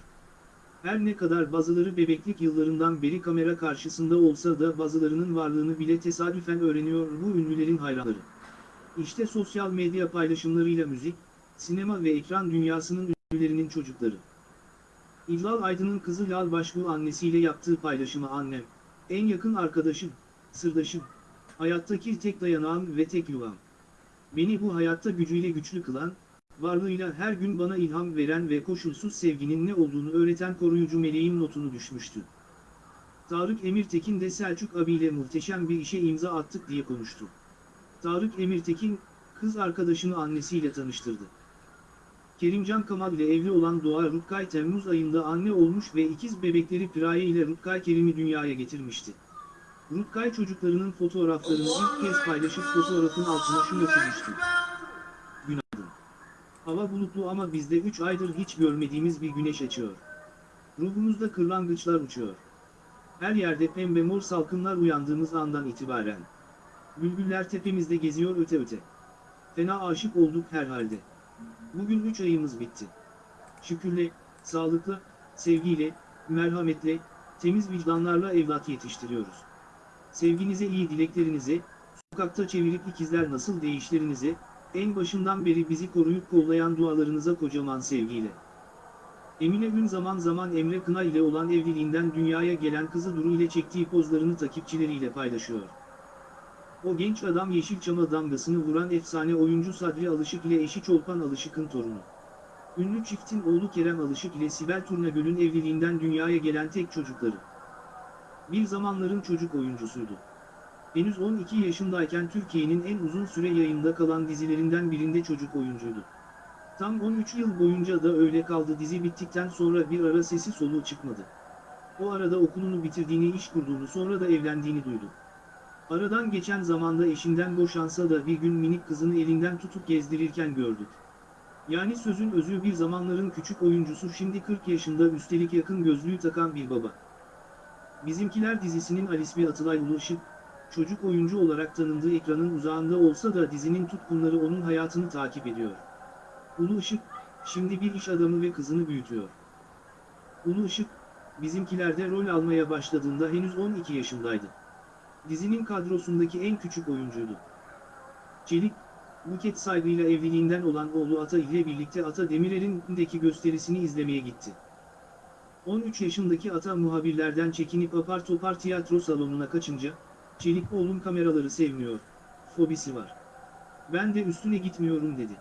Her ne kadar bazıları bebeklik yıllarından beri kamera karşısında olsa da bazılarının varlığını bile tesadüfen öğreniyor bu ünlülerin hayranları. İşte sosyal medya paylaşımlarıyla müzik, sinema ve ekran dünyasının ünlülerinin çocukları. İllal Aydın'ın kızı Lal Başbuğ annesiyle yaptığı paylaşımı annem, en yakın arkadaşım, sırdaşım, hayattaki tek dayanağım ve tek yuvam. Beni bu hayatta gücüyle güçlü kılan, varlığıyla her gün bana ilham veren ve koşulsuz sevginin ne olduğunu öğreten koruyucu meleğim notunu düşmüştü. Tarık Emirtekin de Selçuk abiyle muhteşem bir işe imza attık diye konuştu. Tarık Emirtekin, kız arkadaşını annesiyle tanıştırdı. Kerimcan Kamal ile evli olan Doğa Rutkay Temmuz ayında anne olmuş ve ikiz bebekleri Piraye ile Rutkay Kerim'i dünyaya getirmişti. Rutkay çocuklarının fotoğraflarını ilk kez paylaşıp fotoğrafın altına şu notu. Günaydın. Hava bulutlu ama bizde 3 aydır hiç görmediğimiz bir güneş açıyor. Ruhumuzda kırlangıçlar uçuyor. Her yerde pembe mor salkımlar uyandığımız andan itibaren. Bülbüller tepemizde geziyor öte öte. Fena aşık olduk herhalde. Bugün 3 ayımız bitti. Şükürle, sağlıkla, sevgiyle, merhametle, temiz vicdanlarla evlat yetiştiriyoruz. Sevginize iyi dileklerinize, sokakta çevirip ikizler nasıl değişlerinize, en başından beri bizi koruyup kollayan dualarınıza kocaman sevgiyle. Emine Ün zaman zaman Emre Kına ile olan evliliğinden dünyaya gelen kızı Duru ile çektiği pozlarını takipçileriyle paylaşıyor. O genç adam Yeşilçam'a damgasını vuran efsane oyuncu Sadri Alışık ile eşi Çolpan Alışık'ın torunu. Ünlü çiftin oğlu Kerem Alışık ile Sibel Turnagöl'ün evliliğinden dünyaya gelen tek çocukları. Bir zamanların çocuk oyuncusuydu. Henüz 12 yaşındayken Türkiye'nin en uzun süre yayında kalan dizilerinden birinde çocuk oyuncuydu. Tam 13 yıl boyunca da öyle kaldı dizi bittikten sonra bir ara sesi soluğu çıkmadı. O arada okulunu bitirdiğini iş kurduğunu sonra da evlendiğini duydu. Aradan geçen zamanda eşinden boşansa da bir gün minik kızını elinden tutup gezdirirken gördük. Yani sözün özü bir zamanların küçük oyuncusu şimdi 40 yaşında üstelik yakın gözlüğü takan bir baba. Bizimkiler dizisinin Alismi Atılay Ulu Işık, çocuk oyuncu olarak tanındığı ekranın uzağında olsa da dizinin tutkunları onun hayatını takip ediyor. Ulu Işık, şimdi bir iş adamı ve kızını büyütüyor. Ulu Işık, bizimkilerde rol almaya başladığında henüz 12 yaşındaydı. Dizinin kadrosundaki en küçük oyuncuydu. Çelik, Buket saygıyla evliliğinden olan oğlu Ata ile birlikte Ata Demirer'in deki gösterisini izlemeye gitti. 13 yaşındaki Ata muhabirlerden çekinip apar topar tiyatro salonuna kaçınca, Çelik oğlum kameraları sevmiyor, fobisi var. Ben de üstüne gitmiyorum dedi.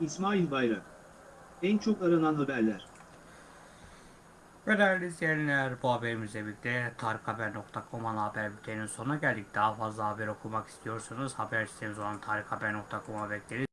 İsmail Bayrak. En çok aranan haberler. Ve değerli izleyenler bu haberimizle birlikte tarikhaber.com ana haber bülteninin sonuna geldik. Daha fazla haber okumak istiyorsanız haber sitemiz olan tarikhaber.com'a bekleriz.